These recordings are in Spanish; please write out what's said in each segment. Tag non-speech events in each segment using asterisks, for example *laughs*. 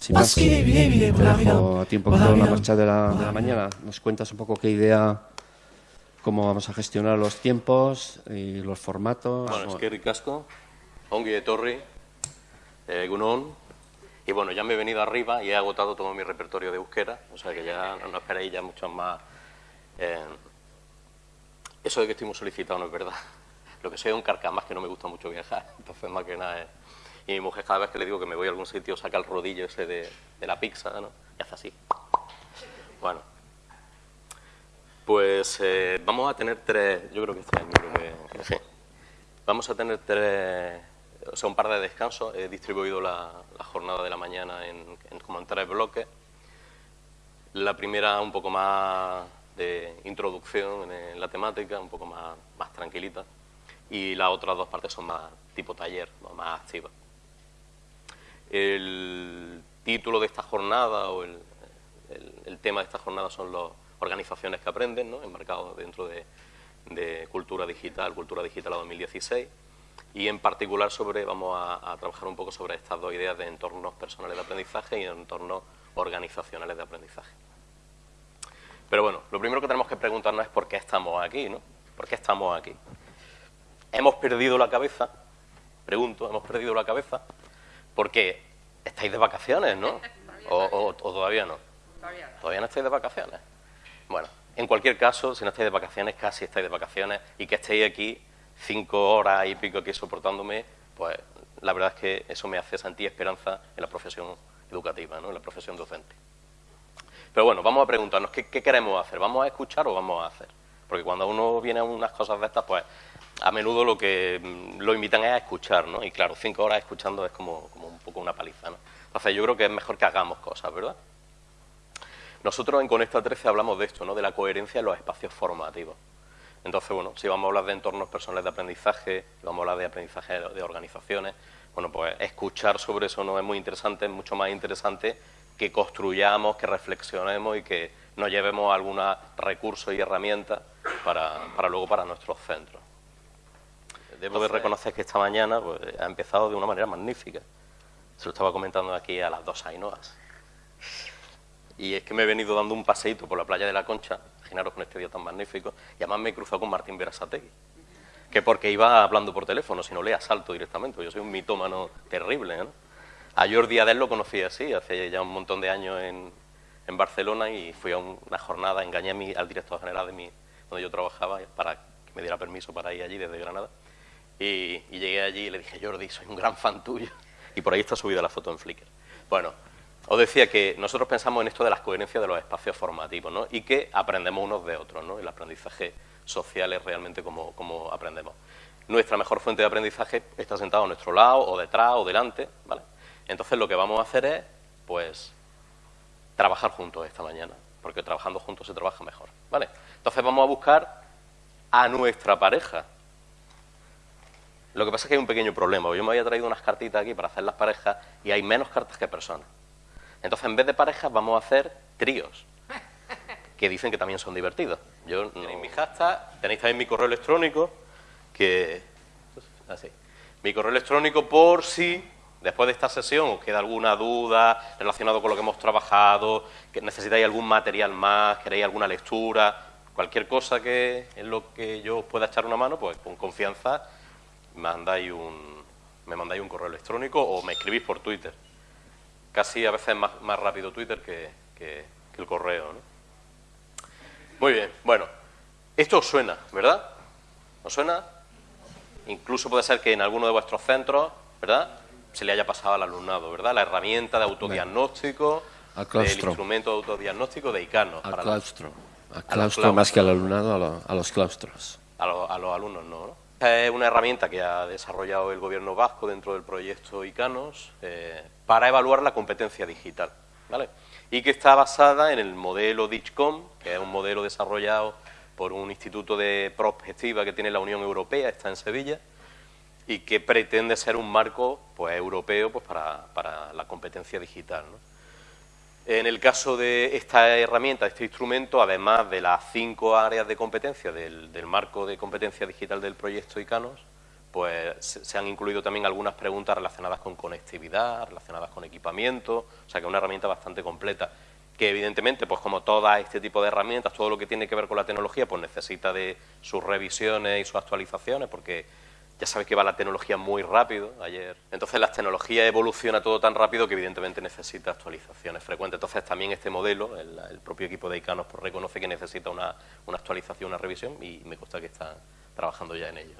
Sin más, te dejo a tiempo con la marcha de la, de la mañana. Nos cuentas un poco qué idea, cómo vamos a gestionar los tiempos y los formatos. Bueno, es que ricasco, ongi de torri, eh, gunón, y bueno, ya me he venido arriba y he agotado todo mi repertorio de euskera, o sea que ya no esperéis ya mucho más. eh, eso de que estoy muy solicitado no es verdad. *laughs* Lo que soy es un carcamás que no me gusta mucho viajar, *laughs* entonces más que nada es... Y mi mujer cada vez que le digo que me voy a algún sitio saca el rodillo ese de, de la pizza, ¿no? Y hace así. Bueno. Pues eh, vamos a tener tres, yo creo que este que... sí. Vamos a tener tres, o sea, un par de descansos. He distribuido la, jornada de la mañana en, como en tres bloques. La primera un poco más de introducción en, la temática, un poco más, más tranquilita. Y las otras dos partes son más tipo taller, más activas. El título de esta jornada o el, tema de esta jornada son las organizaciones que aprenden, ¿no? enmarcados dentro de, Cultura Digital, Cultura Digital a 2016. Y en particular sobre, vamos a, a trabajar un poco sobre estas dos ideas de entornos personales de aprendizaje y entornos organizacionales de aprendizaje. Pero bueno, lo primero que tenemos que preguntarnos es por qué estamos aquí, ¿no? ¿Por qué estamos aquí? ¿Hemos perdido la cabeza? Pregunto, ¿hemos perdido la cabeza? Porque estáis de vacaciones, ¿no? *laughs* O, o- o todavía no. Todavía no estáis de vacaciones. Bueno, en cualquier caso, si no estáis de vacaciones, casi estáis de vacaciones, y que estéis aquí cinco horas y pico aquí soportándome, pues la verdad es que eso me hace sentir esperanza en la profesión educativa, ¿no? en la profesión docente. Pero bueno, vamos a preguntarnos, ¿qué, qué queremos hacer? ¿Vamos a escuchar o vamos a hacer? Porque cuando uno viene a unas cosas de estas, pues a menudo lo que mm, lo invitan es a escuchar, ¿no? Y claro, cinco horas escuchando es como, un poco una paliza, ¿no? Entonces yo creo que es mejor que hagamos cosas, ¿verdad? Nosotros en Conecta 13 hablamos de esto, ¿no? De la coherencia en los espacios formativos. Entonces, bueno, si vamos a hablar de entornos personales de aprendizaje, vamos a hablar de aprendizaje de organizaciones, bueno, pues escuchar sobre eso no es muy interesante, es mucho más interesante que construyamos, que reflexionemos y que nos llevemos algunos recursos y herramientas para luego para nuestros centros. Debo de reconocer que esta mañana pues, ha empezado de una manera magnífica. Se lo estaba comentando aquí a las dos Ainoas. Y es que me he venido dando un paseíto por la playa de la Concha, imaginaros con este día tan magnífico, y además me he cruzado con Martín Berasategui, que porque iba hablando por teléfono, si no le asalto directamente, yo soy un mitómano terrible, ¿no? A Jordi Adel lo conocí así, hace ya un montón de años en, en Barcelona, y fui a un- una jornada, engañé a mi- al director general de mi, donde yo trabajaba para que me diera permiso para ir allí desde Granada. Y, llegué allí y le dije, Jordi, soy un gran fan tuyo. *laughs* Y por ahí está subida la foto en Flickr. Bueno, os decía que nosotros pensamos en esto de las coherencias de los espacios formativos, ¿no? Y que aprendemos unos de otros, ¿no? El aprendizaje social es realmente como, como aprendemos. Nuestra mejor fuente de aprendizaje está sentada a nuestro lado, o detrás, o delante, ¿vale? Entonces lo que vamos a hacer es, pues, trabajar juntos esta mañana, porque trabajando juntos se trabaja mejor, ¿vale? Entonces vamos a buscar a nuestra pareja, lo que pasa es que hay un pequeño problema. Yo me había traído unas cartitas aquí para hacer las parejas y hay menos cartas que personas. Entonces, en vez de parejas, vamos a hacer tríos, que dicen que también son divertidos. Yo no... Tenéis mi hashtag, tenéis también mi correo electrónico, que... Así. Mi correo electrónico por si después de esta sesión os queda alguna duda relacionado con lo que hemos trabajado, que necesitáis algún material más, queréis alguna lectura, cualquier cosa que en lo que yo os pueda echar una mano, pues con confianza mandáis un, me mandáis un correo electrónico o me escribís por Twitter. Casi a veces es más, más rápido Twitter que, que- que el correo. ¿no? Muy bien, bueno, esto os suena, ¿verdad? ¿Os suena? Incluso puede ser que en alguno de vuestros centros, ¿verdad? Se le haya pasado al alumnado, ¿verdad? La herramienta de autodiagnóstico, el instrumento de autodiagnóstico de ICANO. Al claustro. Al claustro más que al alumnado, a, lo- a los claustros. a, lo- a los alumnos no, ¿no? Esta Es una herramienta que ha desarrollado el gobierno vasco dentro del proyecto ICANOS eh, para evaluar la competencia digital, ¿vale? Y que está basada en el modelo DIGCOM, que es un modelo desarrollado por un instituto de prospectiva que tiene la Unión Europea, está en Sevilla, y que pretende ser un marco pues, europeo pues, para, para la competencia digital, ¿no? En el caso de esta herramienta, este instrumento, además de las cinco áreas de competencia del, del marco de competencia digital del proyecto ICANOS, pues se han incluido también algunas preguntas relacionadas con conectividad, relacionadas con equipamiento, o sea que es una herramienta bastante completa que evidentemente, pues como todo este tipo de herramientas, todo lo que tiene que ver con la tecnología, pues necesita de sus revisiones y sus actualizaciones, porque ya sabes que va la tecnología muy rápido ayer. Entonces la tecnología evoluciona todo tan rápido que evidentemente necesita actualizaciones frecuentes. Entonces también este modelo, el, propio equipo de ICANOS pues, reconoce que necesita una, actualización, una revisión y me consta que están trabajando ya en ello.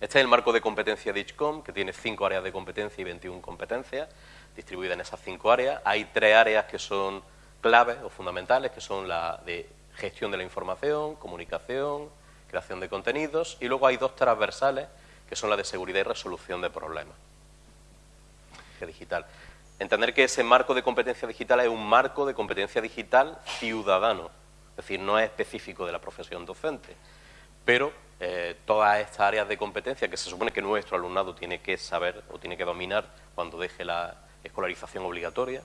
Este es el marco de competencia de ICHCOM, que tiene cinco áreas de competencia y 21 competencias distribuida en esas cinco áreas. Hay tres áreas que son claves o fundamentales, que son la de gestión de la información, comunicación, creación de contenidos, y luego hay dos transversales, que son la de seguridad y resolución de problemas. Digital. Entender que ese marco de competencia digital es un marco de competencia digital ciudadano, es decir, no es específico de la profesión docente, pero eh, todas estas áreas de competencia que se supone que nuestro alumnado tiene que saber o tiene que dominar cuando deje la, escolarización obligatoria,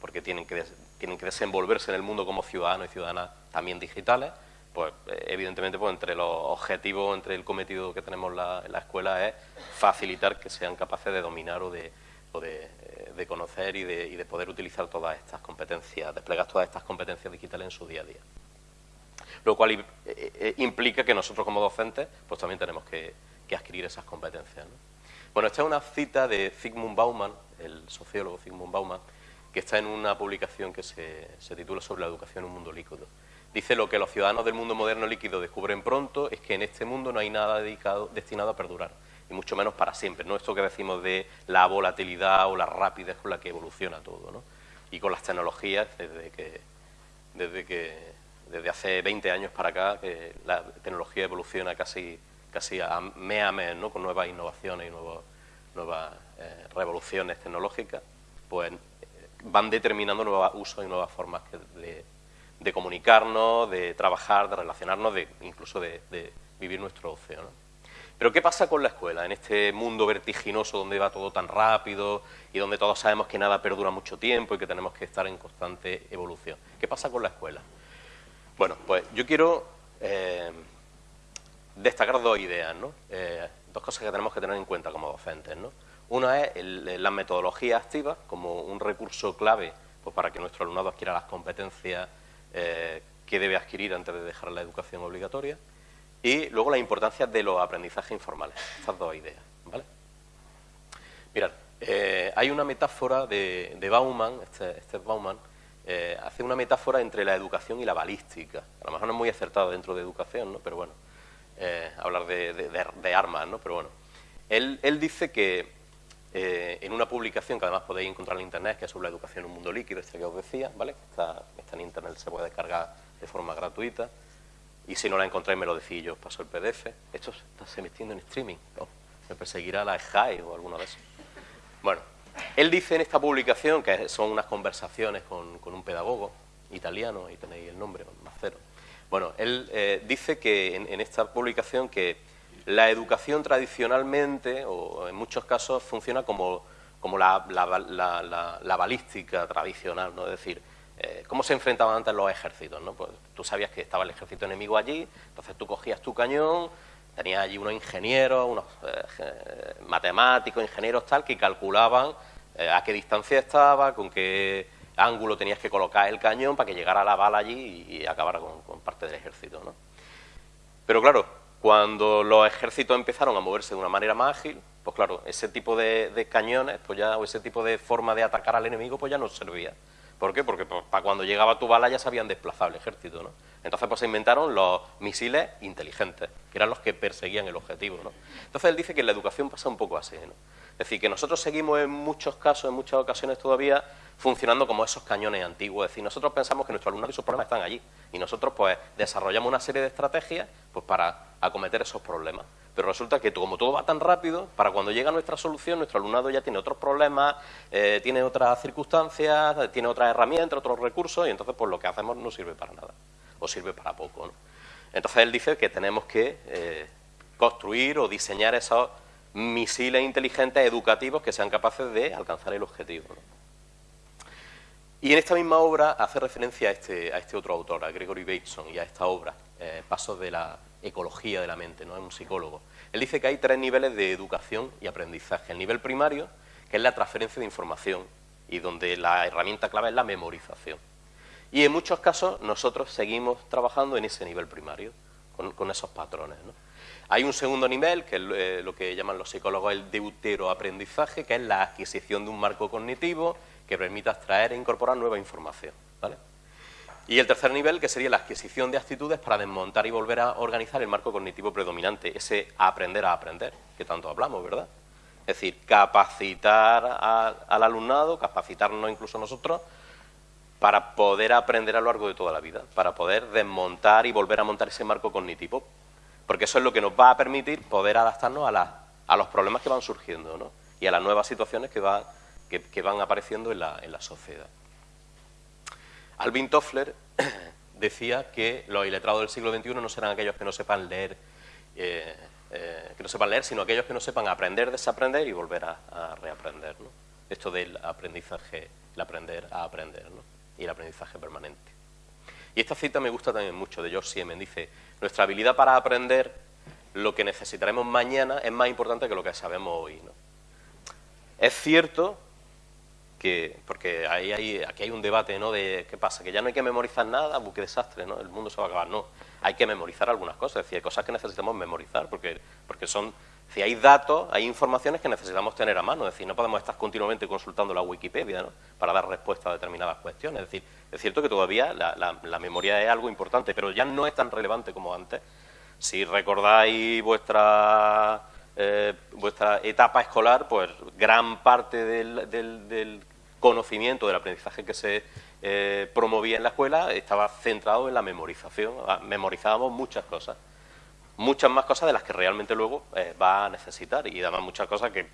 porque tienen que, tienen que desenvolverse en el mundo como ciudadanos y ciudadanas también digitales, pues eh, evidentemente pues, entre los objetivos, entre el cometido que tenemos la, en la escuela es facilitar que sean capaces de dominar o de, o de, eh, conocer y de, y de, poder utilizar todas estas competencias, desplegar todas estas competencias digitales en su día a día. Lo cual eh, implica que nosotros como docentes pues también tenemos que, que adquirir esas competencias. Bueno, esta es una cita de Zygmunt Bauman, el sociólogo Zygmunt Bauman, que está en una publicación que se, titula sobre la educación en un mundo líquido. Dice lo que los ciudadanos del mundo moderno líquido descubren pronto es que en este mundo no hay nada dedicado, destinado a perdurar, y mucho menos para siempre. No esto que decimos de la volatilidad o la rapidez con la que evoluciona todo, ¿no? Y con las tecnologías, desde que, desde que desde hace 20 años para acá, que la tecnología evoluciona casi, casi a mes a mes, ¿no? Con nuevas innovaciones y nuevas eh, revoluciones tecnológicas, pues van determinando nuevos usos y nuevas formas de, comunicarnos, de trabajar, de relacionarnos, de, incluso de, vivir nuestro ocio. Pero ¿qué pasa con la escuela en este mundo vertiginoso donde va todo tan rápido y donde todos sabemos que nada perdura mucho tiempo y que tenemos que estar en constante evolución? ¿Qué pasa con la escuela? Bueno, pues yo quiero eh, destacar dos ideas, ¿no? Eh, dos cosas que tenemos que tener en cuenta como docentes. ¿no? Una es la metodología activa como un recurso clave pues, para que nuestro alumnado adquiera las competencias eh, que debe adquirir antes de dejar la educación obligatoria. Y luego la importancia de los aprendizajes informales. Estas dos ideas. ¿vale? Mirad, eh, hay una metáfora de, Bauman, este, este Bauman, eh, hace una metáfora entre la educación y la balística. A lo mejor no es muy acertado dentro de educación, ¿no? pero bueno, hablar de, de, armas, ¿no? pero bueno. Él, él dice que eh, en una publicación que además podéis encontrar en internet, que es sobre la educación en un mundo líquido, este que os decía, ¿vale? Está, está en internet, se puede descargar de forma gratuita. Y si no la encontráis, me lo decís yo os paso el PDF. Esto está se metiendo en streaming. me perseguirá la SHAI o alguno de esos. Bueno, él dice en esta publicación, que son unas conversaciones con, con un pedagogo italiano, ahí tenéis el nombre, Macero. Bueno, él eh, dice que en esta publicación que la educación tradicionalmente, o en muchos casos, funciona como, como la, balística tradicional, ¿no? Es decir, eh, ¿cómo se enfrentaban antes los ejércitos? ¿no? Pues tú sabías que estaba el ejército enemigo allí, entonces tú cogías tu cañón, tenías allí unos ingenieros, unos eh, matemáticos, ingenieros tal, que calculaban eh, a qué distancia estaba, con qué ángulo tenías que colocar el cañón para que llegara la bala allí y, acabara con, con parte del ejército, ¿no? Pero claro, cuando los ejércitos empezaron a moverse de una manera más ágil, pues claro, ese tipo de, cañones pues ya, o ese tipo de forma de atacar al enemigo pues ya no servía. ¿Por qué? Porque pues, para cuando llegaba tu bala ya se habían desplazado el ejército, ¿no? Entonces pues se inventaron los misiles inteligentes, que eran los que perseguían el objetivo, ¿no? Entonces él dice que en la educación pasa un poco así, ¿no? Es decir, que nosotros seguimos en muchos casos, en muchas ocasiones todavía, funcionando como esos cañones antiguos. Es decir, nosotros pensamos que nuestros alumnos y sus problemas están allí. Y nosotros pues desarrollamos una serie de estrategias pues, para acometer esos problemas. Pero resulta que como todo va tan rápido, para cuando llega nuestra solución, nuestro alumnado ya tiene otros problemas, eh, tiene otras circunstancias, tiene otras herramientas, otros recursos, y entonces pues lo que hacemos no sirve para nada, o sirve para poco. Entonces él dice que tenemos que eh, construir o diseñar esos misiles inteligentes educativos que sean capaces de alcanzar el objetivo. Y en esta misma obra hace referencia a este, a este otro autor, a Gregory Bateson, y a esta obra, eh, Pasos de la, ecología de la mente, ¿no? es un psicólogo. Él dice que hay tres niveles de educación y aprendizaje. El nivel primario, que es la transferencia de información y donde la herramienta clave es la memorización. Y en muchos casos nosotros seguimos trabajando en ese nivel primario, con, esos patrones. Hay un segundo nivel, que es eh, lo que llaman los psicólogos el deuteroaprendizaje, que es la adquisición de un marco cognitivo que permita extraer e incorporar nueva información. Y el tercer nivel, que sería la adquisición de actitudes para desmontar y volver a organizar el marco cognitivo predominante, ese aprender a aprender, que tanto hablamos, ¿verdad? Es decir, capacitar al alumnado, capacitarnos incluso nosotros, para poder aprender a lo largo de toda la vida, para poder desmontar y volver a montar ese marco cognitivo, porque eso es lo que nos va a permitir poder adaptarnos a, a los problemas que van surgiendo ¿no? y a las nuevas situaciones que, van apareciendo en la, la sociedad. Alvin Toffler *clears throat* decía que los iletrados del siglo XXI no serán aquellos que no sepan leer eh, eh, que no sepan leer, sino aquellos que no sepan aprender, desaprender y volver a, reaprender. ¿no? Esto del aprendizaje, el aprender a aprender ¿no? y el aprendizaje permanente. Y esta cita me gusta también mucho de George Siemens. Dice, nuestra habilidad para aprender lo que necesitaremos mañana es más importante que lo que sabemos hoy. ¿no? Es cierto que, porque ahí hay, aquí hay un debate, ¿no? De qué pasa, que ya no hay que memorizar nada, qué desastre, ¿no? El mundo se va a acabar. No, hay que memorizar algunas cosas, es decir, hay cosas que necesitamos memorizar, porque, porque son, si hay datos, hay informaciones que necesitamos tener a mano, es decir, no podemos estar continuamente consultando la Wikipedia, ¿no? Para dar respuesta a determinadas cuestiones, es decir, es cierto que todavía la, la memoria es algo importante, pero ya no es tan relevante como antes. Si recordáis vuestra eh, vuestra etapa escolar, pues gran parte del, conocimiento, del aprendizaje que se eh, promovía en la escuela estaba centrado en la memorización. Ah, memorizábamos muchas cosas, muchas más cosas de las que realmente luego eh, va a necesitar y además muchas cosas que,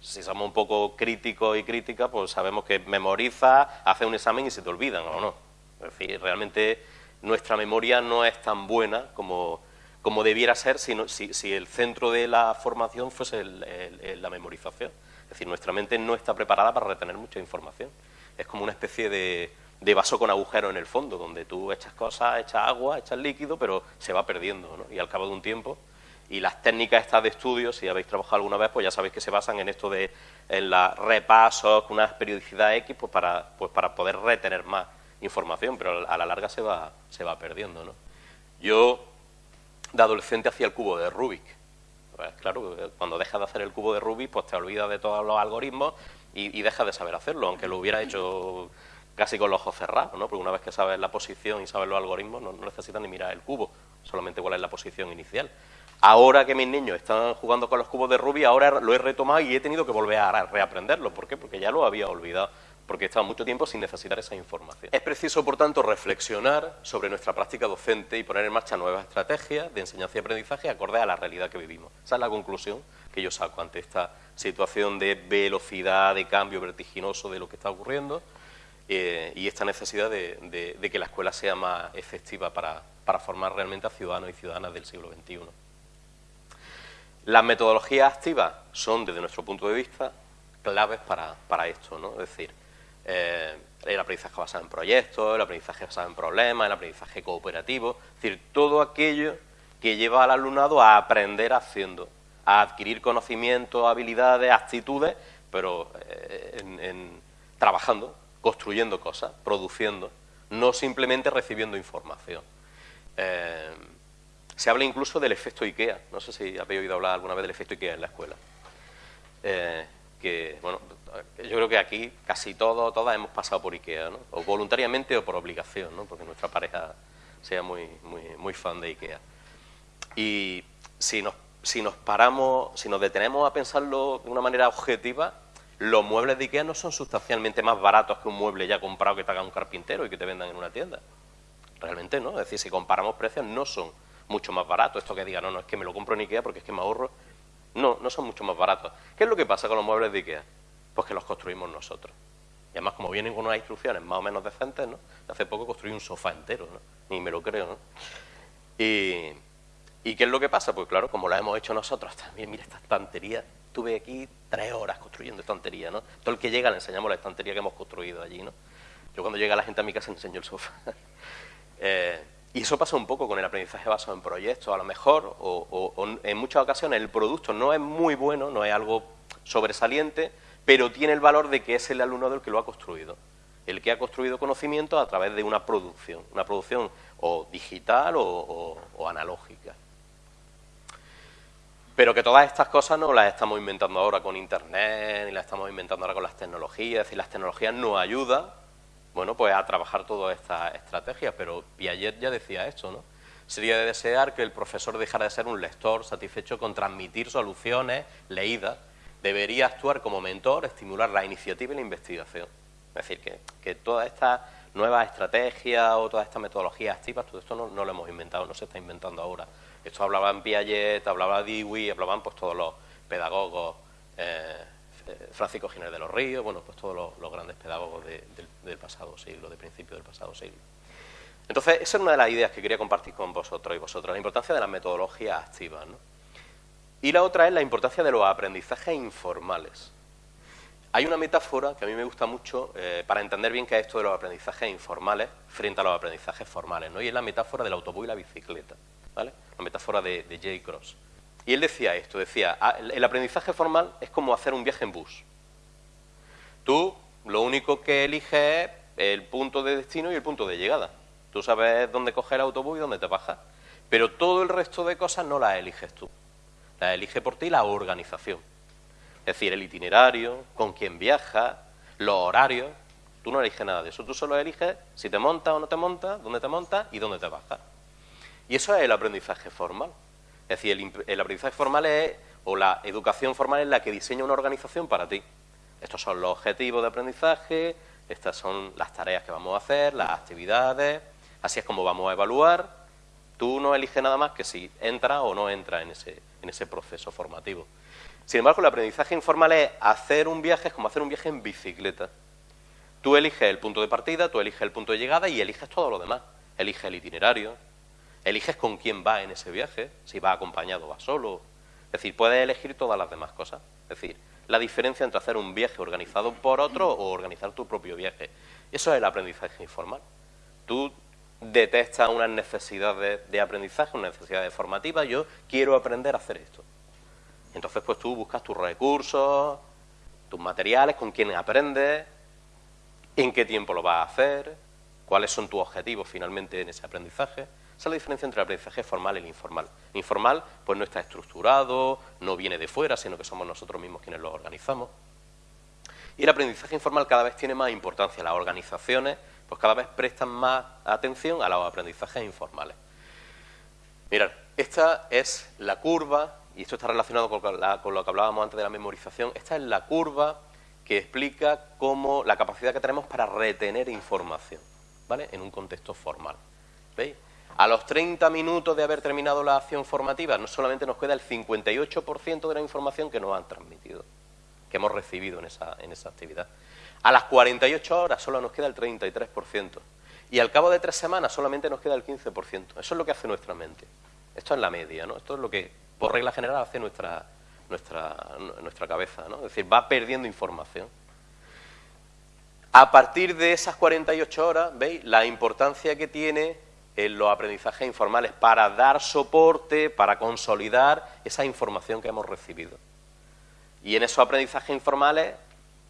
si somos un poco críticos y críticas, pues sabemos que memoriza, hace un examen y se te olvidan o no. Es decir, realmente nuestra memoria no es tan buena como como debiera ser si, si, el centro de la formación fuese la memorización. Es decir, nuestra mente no está preparada para retener mucha información. Es como una especie de, vaso con agujero en el fondo, donde tú echas cosas, echas agua, echas líquido, pero se va perdiendo, ¿no? Y al cabo de un tiempo, y las técnicas estas de estudio, si habéis trabajado alguna vez, pues ya sabéis que se basan en esto de en la repasos con una periodicidad X, pues para, pues para poder retener más información, pero a la larga se va, se va perdiendo, ¿no? Yo de adolescente hacía el cubo de Rubik. Pues, claro, cuando dejas de hacer el cubo de Rubik, pues te olvidas de todos los algoritmos y, dejas de saber hacerlo, aunque lo hubiera hecho casi con los ojos cerrados, ¿no? Porque una vez que sabes la posición y sabes los algoritmos, no, necesitas ni mirar el cubo, solamente cuál es la posición inicial. Ahora que mis niños están jugando con los cubos de Rubik, ahora lo he retomado y he tenido que volver a reaprenderlo. ¿Por qué? Porque ya lo había olvidado porque estaba mucho tiempo sin necesitar esa información. Es preciso, por tanto, reflexionar sobre nuestra práctica docente y poner en marcha nuevas estrategias de enseñanza y aprendizaje acorde a la realidad que vivimos. Esa es la conclusión que yo saco ante esta situación de velocidad, de cambio vertiginoso de lo que está ocurriendo eh, y esta necesidad de, que la escuela sea más efectiva para, formar realmente a ciudadanos y ciudadanas del siglo XXI. Las metodologías activas son, desde nuestro punto de vista, claves para, para esto, ¿no? Es decir, eh, el aprendizaje basado en proyectos, el aprendizaje basado en problemas, el aprendizaje cooperativo, es decir, todo aquello que lleva al alumnado a aprender haciendo, a adquirir conocimientos, habilidades, actitudes, pero eh, en, trabajando, construyendo cosas, produciendo, no simplemente recibiendo información. Eh, se habla incluso del efecto IKEA, no sé si habéis oído hablar alguna vez del efecto IKEA en la escuela. que, bueno, yo creo que aquí casi todos, todas hemos pasado por IKEA, ¿no? o voluntariamente o por obligación, ¿no? porque nuestra pareja sea muy, muy, muy fan de IKEA. Y si nos, si nos paramos, si nos detenemos a pensarlo de una manera objetiva, los muebles de IKEA no son sustancialmente más baratos que un mueble ya comprado que te haga un carpintero y que te vendan en una tienda. Realmente no, es decir, si comparamos precios no son mucho más baratos. Esto que diga, no, no, es que me lo compro en IKEA porque es que me ahorro. No, no son mucho más baratos. ¿Qué es lo que pasa con los muebles de IKEA? pues que los construimos nosotros. Y además, como vienen con unas instrucciones más o menos decentes, ¿no? Hace poco construí un sofá entero, ¿no? Ni me lo creo, ¿no? Y, qué es lo que pasa? Pues claro, como lo hemos hecho nosotros también, mira esta estantería, tuve aquí tres horas construyendo estantería, ¿no? Todo el que llega le enseñamos la estantería que hemos construido allí, ¿no? Yo cuando llega la gente a mi casa enseño el sofá. *laughs* Eh, Y eso pasa un poco con el aprendizaje basado en proyectos, a lo mejor, o, en muchas ocasiones el producto no es muy bueno, no es algo sobresaliente, pero tiene el valor de que es el alumno el que lo ha construido, el que ha construido conocimiento a través de una producción, una producción o digital o, analógica. Pero que todas estas cosas no las estamos inventando ahora con Internet, ni las estamos inventando ahora con las tecnologías, y las tecnologías nos ayudan bueno, pues a trabajar todas estas estrategias, pero Piaget ya decía esto, ¿no? Sería de desear que el profesor dejara de ser un lector satisfecho con transmitir soluciones leídas. Debería actuar como mentor, estimular la iniciativa y la investigación. Es decir, que, que todas estas nuevas estrategias o todas estas metodologías activas, todo esto no, lo hemos inventado, no se está inventando ahora. Esto hablaban Piaget, hablaba Dewey, hablaban pues todos los pedagogos eh, eh, Francisco Giner de los Ríos, bueno, pues todos los, grandes pedagogos del pasado siglo, de principio del pasado siglo. Entonces, esa es una de las ideas que quería compartir con vosotros y vosotras, la importancia de las metodologías activas. ¿no? Y la otra es la importancia de los aprendizajes informales. Hay una metáfora que a mí me gusta mucho eh, para entender bien qué es esto de los aprendizajes informales frente a los aprendizajes formales, ¿no? y es la metáfora del autobús y la bicicleta, ¿vale? La metáfora de, de J. Cross. Y él decía esto, decía, ah, el aprendizaje formal es como hacer un viaje en bus. Tú lo único que eliges es el punto de destino y el punto de llegada. Tú sabes dónde coger el autobús y dónde te bajas. Pero todo el resto de cosas no las eliges tú. Las elige por ti la organización. Es decir, el itinerario, con quién viajas, los horarios. Tú no eliges nada de eso. Tú solo eliges si te montas o no te montas, dónde te montas y dónde te bajas. Y eso es el aprendizaje formal. Es decir, el, aprendizaje formal es, o la educación formal es la que diseña una organización para ti. Estos son los objetivos de aprendizaje, estas son las tareas que vamos a hacer, las actividades, así es como vamos a evaluar. Tú no eliges nada más que si entra o no entra en ese, en ese proceso formativo. Sin embargo, el aprendizaje informal es hacer un viaje, es como hacer un viaje en bicicleta. Tú eliges el punto de partida, tú eliges el punto de llegada y eliges todo lo demás. Eliges el itinerario, Eliges con quién va en ese viaje, si va acompañado o va solo. Es decir, puedes elegir todas las demás cosas. Es decir, la diferencia entre hacer un viaje organizado por otro o organizar tu propio viaje. Eso es el aprendizaje informal. Tú detectas unas necesidades de aprendizaje, unas necesidades formativas, yo quiero aprender a hacer esto. Entonces, pues tú buscas tus recursos, tus materiales, con quién aprendes, en qué tiempo lo vas a hacer, cuáles son tus objetivos finalmente en ese aprendizaje. Esa es la diferencia entre el aprendizaje formal y el informal. El informal pues no está estructurado, no viene de fuera, sino que somos nosotros mismos quienes lo organizamos. Y el aprendizaje informal cada vez tiene más importancia. Las organizaciones pues cada vez prestan más atención a los aprendizajes informales. Mirad, esta es la curva, y esto está relacionado con, con lo que hablábamos antes de la memorización, esta es la curva que explica cómo la capacidad que tenemos para retener información, ¿vale? En un contexto formal. ¿Veis? A los 30 minutos de haber terminado la acción formativa, no solamente nos queda el 58% de la información que nos han transmitido, que hemos recibido en esa, en esa actividad. A las 48 horas solo nos queda el 33%. Y al cabo de tres semanas solamente nos queda el 15%. Eso es lo que hace nuestra mente. Esto es la media, ¿no? Esto es lo que, por regla general, hace nuestra, nuestra, nuestra cabeza, ¿no? Es decir, va perdiendo información. A partir de esas 48 horas, ¿veis? La importancia que tiene los aprendizajes informales para dar soporte, para consolidar esa información que hemos recibido. Y en esos aprendizajes informales,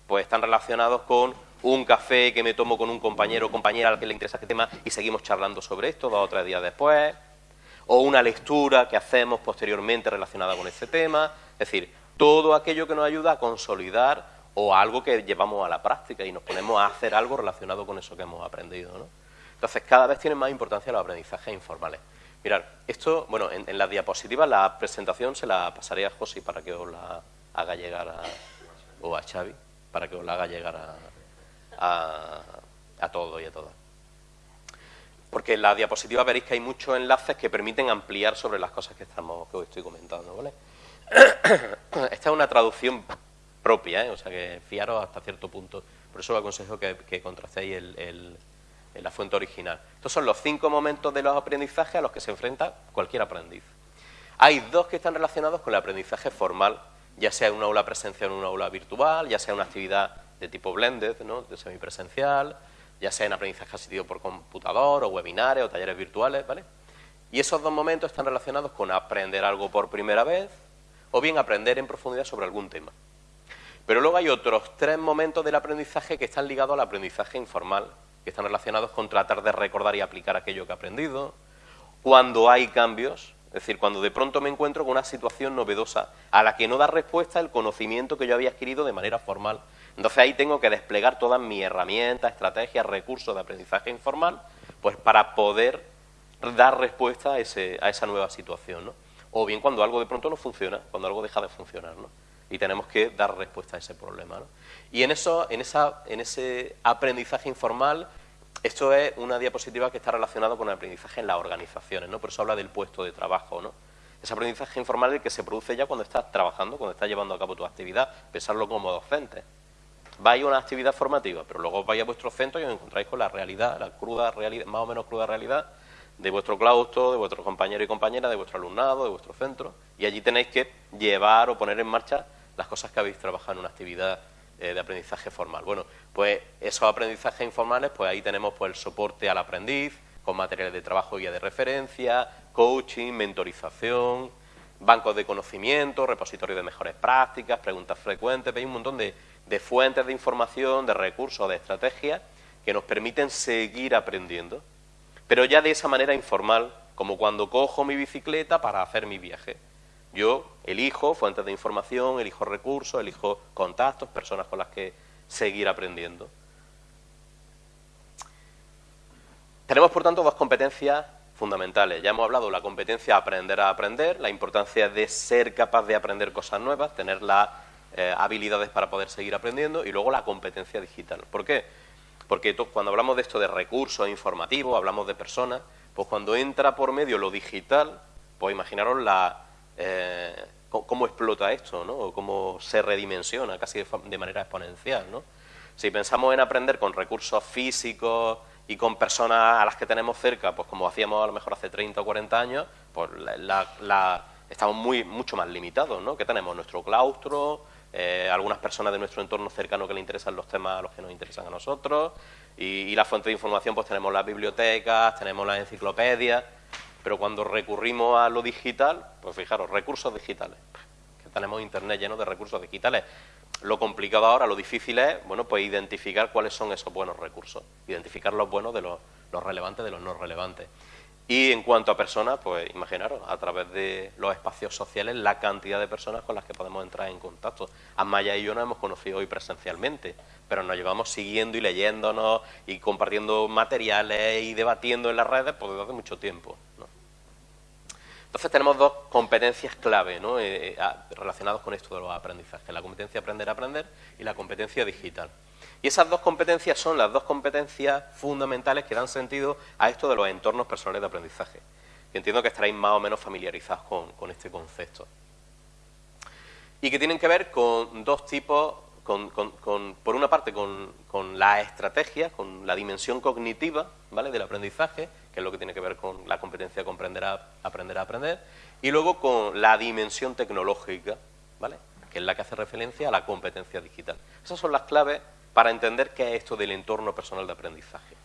pues están relacionados con un café que me tomo con un compañero o compañera al que le interesa este tema y seguimos charlando sobre esto dos o tres días después, o una lectura que hacemos posteriormente relacionada con ese tema, es decir, todo aquello que nos ayuda a consolidar o algo que llevamos a la práctica y nos ponemos a hacer algo relacionado con eso que hemos aprendido, ¿no? Entonces, cada vez tienen más importancia los aprendizajes informales. Mirad, esto, bueno, en, la diapositiva, la presentación se la pasaré a José para que os la haga llegar a, o a Xavi, para que os la haga llegar a, a, todos y a todas. Porque en la diapositiva veréis que hay muchos enlaces que permiten ampliar sobre las cosas que, estamos, que os estoy comentando, ¿vale? *coughs* Esta es una traducción propia, ¿eh? o sea que fiaros hasta cierto punto. Por eso os aconsejo que contrastéis el en la fuente original. Estos son los cinco momentos de los aprendizajes a los que se enfrenta cualquier aprendiz. Hay dos que están relacionados con el aprendizaje formal, ya sea en una aula presencial o en una aula virtual, ya sea una actividad de tipo blended, ¿no? de semipresencial, ya sea en aprendizaje asistido por computador o webinares o talleres virtuales, ¿vale? Y esos dos momentos están relacionados con aprender algo por primera vez o bien aprender en profundidad sobre algún tema. Pero luego hay otros tres momentos del aprendizaje que están ligados al aprendizaje informal, están relacionados con tratar de recordar y aplicar aquello que he aprendido, cuando hay cambios, es decir, cuando de pronto me encuentro con una situación novedosa a la que no da respuesta el conocimiento que yo había adquirido de manera formal. Entonces ahí tengo que desplegar todas mis herramientas, estrategias, recursos de aprendizaje informal, pues para poder dar respuesta a, ese, a esa nueva situación, ¿no? O bien cuando algo de pronto no funciona, cuando algo deja de funcionar, ¿no? Y tenemos que dar respuesta a ese problema, ¿no? Y en, eso, en, esa, en ese aprendizaje informal, esto es una diapositiva que está relacionada con el aprendizaje en las organizaciones, ¿no? Por eso habla del puesto de trabajo, ¿no? Ese aprendizaje informal es el que se produce ya cuando estás trabajando, cuando estás llevando a cabo tu actividad, pensarlo como docente. Vais a una actividad formativa, pero luego vais a vuestro centro y os encontráis con la realidad, la cruda realidad, más o menos cruda realidad de vuestro claustro, de vuestros compañeros y compañeras, de vuestro alumnado, de vuestro centro, y allí tenéis que llevar o poner en marcha las cosas que habéis trabajado en una actividad eh, de aprendizaje formal. Bueno, pues esos aprendizajes informales, pues ahí tenemos pues el soporte al aprendiz, con materiales de trabajo guía de referencia, coaching, mentorización, bancos de conocimiento, repositorios de mejores prácticas, preguntas frecuentes, veis un montón de, de fuentes de información, de recursos, de estrategias que nos permiten seguir aprendiendo pero ya de esa manera informal, como cuando cojo mi bicicleta para hacer mi viaje. Yo elijo fuentes de información, elijo recursos, elijo contactos, personas con las que seguir aprendiendo. Tenemos, por tanto, dos competencias fundamentales. Ya hemos hablado de la competencia aprender a aprender, la importancia de ser capaz de aprender cosas nuevas, tener las eh, habilidades para poder seguir aprendiendo, y luego la competencia digital. ¿Por qué? Porque cuando hablamos de esto de recursos informativos, hablamos de personas, pues cuando entra por medio lo digital, pues imaginaros la, eh, cómo explota esto, ¿no? Cómo se redimensiona casi de, manera exponencial, ¿no? Si pensamos en aprender con recursos físicos y con personas a las que tenemos cerca, pues como hacíamos a lo mejor hace 30 o 40 años, pues estamos muy, mucho más limitados, ¿no? Que tenemos nuestro claustro, eh, algunas personas de nuestro entorno cercano que le interesan los temas a los que nos interesan a nosotros, y, la fuente de información pues tenemos las bibliotecas, tenemos las enciclopedias, pero cuando recurrimos a lo digital, pues fijaros, recursos digitales, que tenemos internet lleno de recursos digitales. Lo complicado ahora, lo difícil es, bueno, pues identificar cuáles son esos buenos recursos, identificar los buenos de los, los relevantes de los no relevantes. Y en cuanto a personas, pues imaginaros, a través de los espacios sociales, la cantidad de personas con las que podemos entrar en contacto. Amaya y yo nos hemos conocido hoy presencialmente, pero nos llevamos siguiendo y leyéndonos y compartiendo materiales y debatiendo en las redes pues, desde hace mucho tiempo. Entonces tenemos dos competencias clave ¿no? Eh, eh, relacionadas con esto de los aprendizajes, la competencia aprender a aprender y la competencia digital. Y esas dos competencias son las dos competencias fundamentales que dan sentido a esto de los entornos personales de aprendizaje. Que entiendo que estaréis más o menos familiarizados con, este concepto. Y que tienen que ver con dos tipos, por una parte con, la estrategia, con la dimensión cognitiva ¿vale? del aprendizaje, que es lo que tiene que ver con la competencia de comprender a, aprender a aprender, y luego con la dimensión tecnológica, ¿vale? que es la que hace referencia a la competencia digital. Esas son las claves para entender qué es esto del entorno personal de aprendizaje.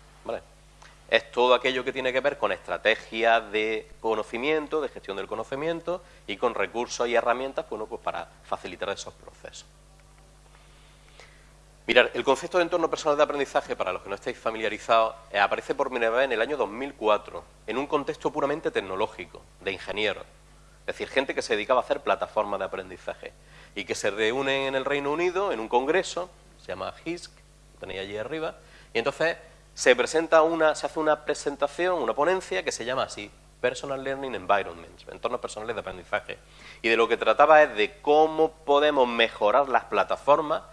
Es todo aquello que tiene que ver con estrategias de conocimiento, de gestión del conocimiento y con recursos y herramientas pues para facilitar esos procesos. Mirad, el concepto de entorno personal de aprendizaje, para los que no estéis familiarizados, eh, aparece por primera vez en el año 2004, en un contexto puramente tecnológico, de ingenieros. Es decir, gente que se dedicaba a hacer plataformas de aprendizaje y que se reúnen en el Reino Unido en un congreso se llama HISC, lo tenéis allí arriba, y entonces se se hace una presentación, una ponencia que se llama así, Personal Learning Environments, entornos personales de aprendizaje. Y de lo que trataba es de cómo podemos mejorar las plataformas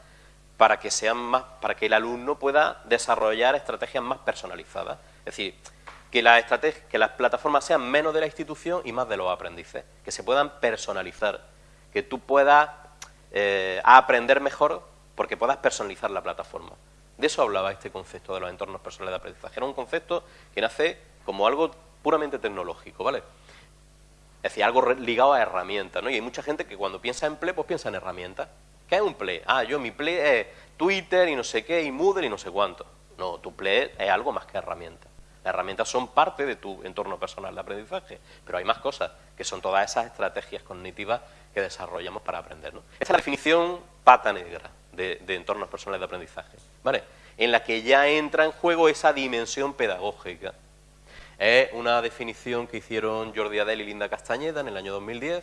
para que sean más, para que el alumno pueda desarrollar estrategias más personalizadas. Es decir, que, la que las plataformas sean menos de la institución y más de los aprendices, que se puedan personalizar, que tú puedas eh, aprender mejor porque puedas personalizar la plataforma. De eso hablaba este concepto de los entornos personales de aprendizaje. Era un concepto que nace como algo puramente tecnológico, ¿vale? Es decir, algo ligado a herramientas, ¿no? Y hay mucha gente que cuando piensa en Play, pues piensa en herramientas. ¿Qué es un Play? Ah, yo mi Play es Twitter y no sé qué, y Moodle y no sé cuánto. No, tu Play es algo más que herramienta. Las herramientas son parte de tu entorno personal de aprendizaje, pero hay más cosas, que son todas esas estrategias cognitivas que desarrollamos para aprender. Esta es la definición pata negra de, de entornos personales de aprendizaje, ¿vale? en la que ya entra en juego esa dimensión pedagógica. Es una definición que hicieron Jordi Adel y Linda Castañeda en el año 2010,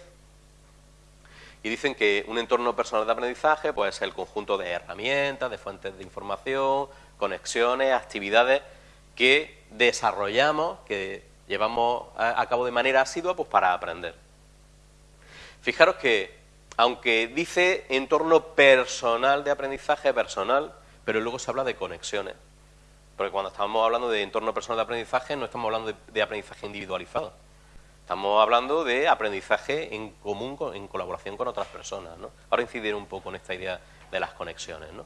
y dicen que un entorno personal de aprendizaje puede ser el conjunto de herramientas, de fuentes de información, conexiones, actividades que desarrollamos, que llevamos a, cabo de manera asidua pues, para aprender. Fijaros que, aunque dice entorno personal de aprendizaje personal, pero luego se habla de conexiones. Porque cuando estamos hablando de entorno personal de aprendizaje, no estamos hablando de, aprendizaje individualizado. Estamos hablando de aprendizaje en común, en colaboración con otras personas. ¿no? Ahora incidiré un poco en esta idea de las conexiones. ¿no?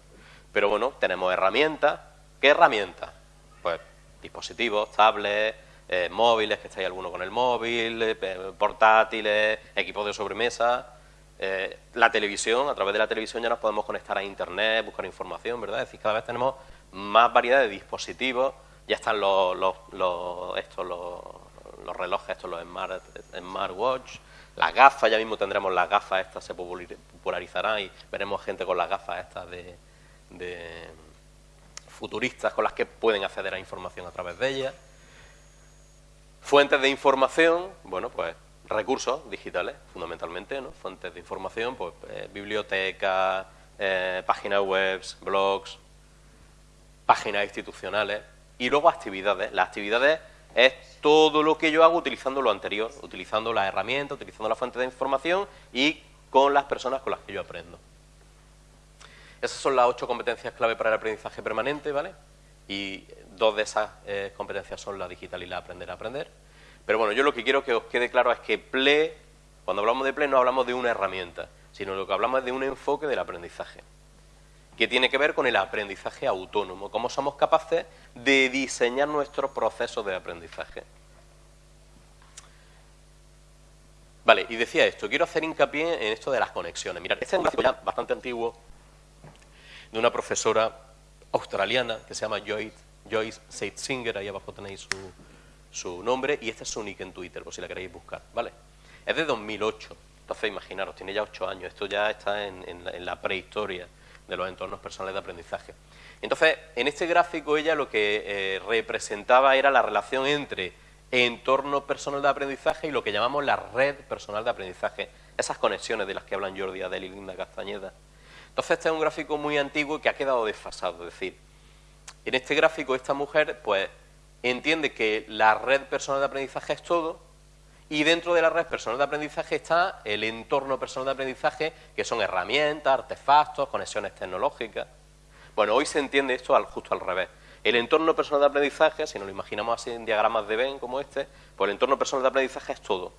Pero bueno, tenemos herramientas. ¿Qué herramientas? Pues dispositivos, tablets, eh, móviles, que estáis alguno con el móvil, eh, portátiles, equipos de sobremesa, eh, la televisión, a través de la televisión ya nos podemos conectar a internet, buscar información, ¿verdad? Es decir, cada vez tenemos más variedad de dispositivos, ya están los, los estos, los, los, relojes, estos, los smart, smartwatch, las gafas, ya mismo tendremos las gafas estas, se popularizarán y veremos gente con las gafas estas de, de futuristas con las que pueden acceder a información a través de ellas. Fuentes de información, bueno, pues recursos digitales, fundamentalmente, ¿no? Fuentes de información, pues eh, bibliotecas, eh, páginas web, blogs, páginas institucionales y luego actividades. Las actividades es todo lo que yo hago utilizando lo anterior, utilizando la herramienta, utilizando la fuente de información y con las personas con las que yo aprendo. Esas son las ocho competencias clave para el aprendizaje permanente, ¿vale? Y dos de esas eh, competencias son la digital y la aprender a aprender. Pero bueno, yo lo que quiero que os quede claro es que PLE, cuando hablamos de PLE no hablamos de una herramienta, sino lo que hablamos es de un enfoque del aprendizaje, que tiene que ver con el aprendizaje autónomo, cómo somos capaces de diseñar nuestro proceso de aprendizaje. Vale, y decía esto, quiero hacer hincapié en esto de las conexiones. Mirad, este es un gráfico ya bastante antiguo, de una profesora australiana que se llama Joyce, Joyce Seitzinger, ahí abajo tenéis su, nombre, y este es su nick en Twitter, por si la queréis buscar, ¿vale? Es de 2008, entonces imaginaros, tiene ya 8 años, esto ya está en, la prehistoria de los entornos personales de aprendizaje. Entonces, en este gráfico ella lo que eh, representaba era la relación entre entorno personal de aprendizaje y lo que llamamos la red personal de aprendizaje, esas conexiones de las que hablan Jordi Adel y Linda Castañeda. Entonces este es un gráfico muy antiguo que ha quedado desfasado, es decir, en este gráfico esta mujer pues entiende que la red personal de aprendizaje es todo y dentro de la red personal de aprendizaje está el entorno personal de aprendizaje que son herramientas, artefactos, conexiones tecnológicas. Bueno, hoy se entiende esto al, justo al revés. El entorno personal de aprendizaje, si nos lo imaginamos así en diagramas de Venn como este, pues el entorno personal de aprendizaje es todo.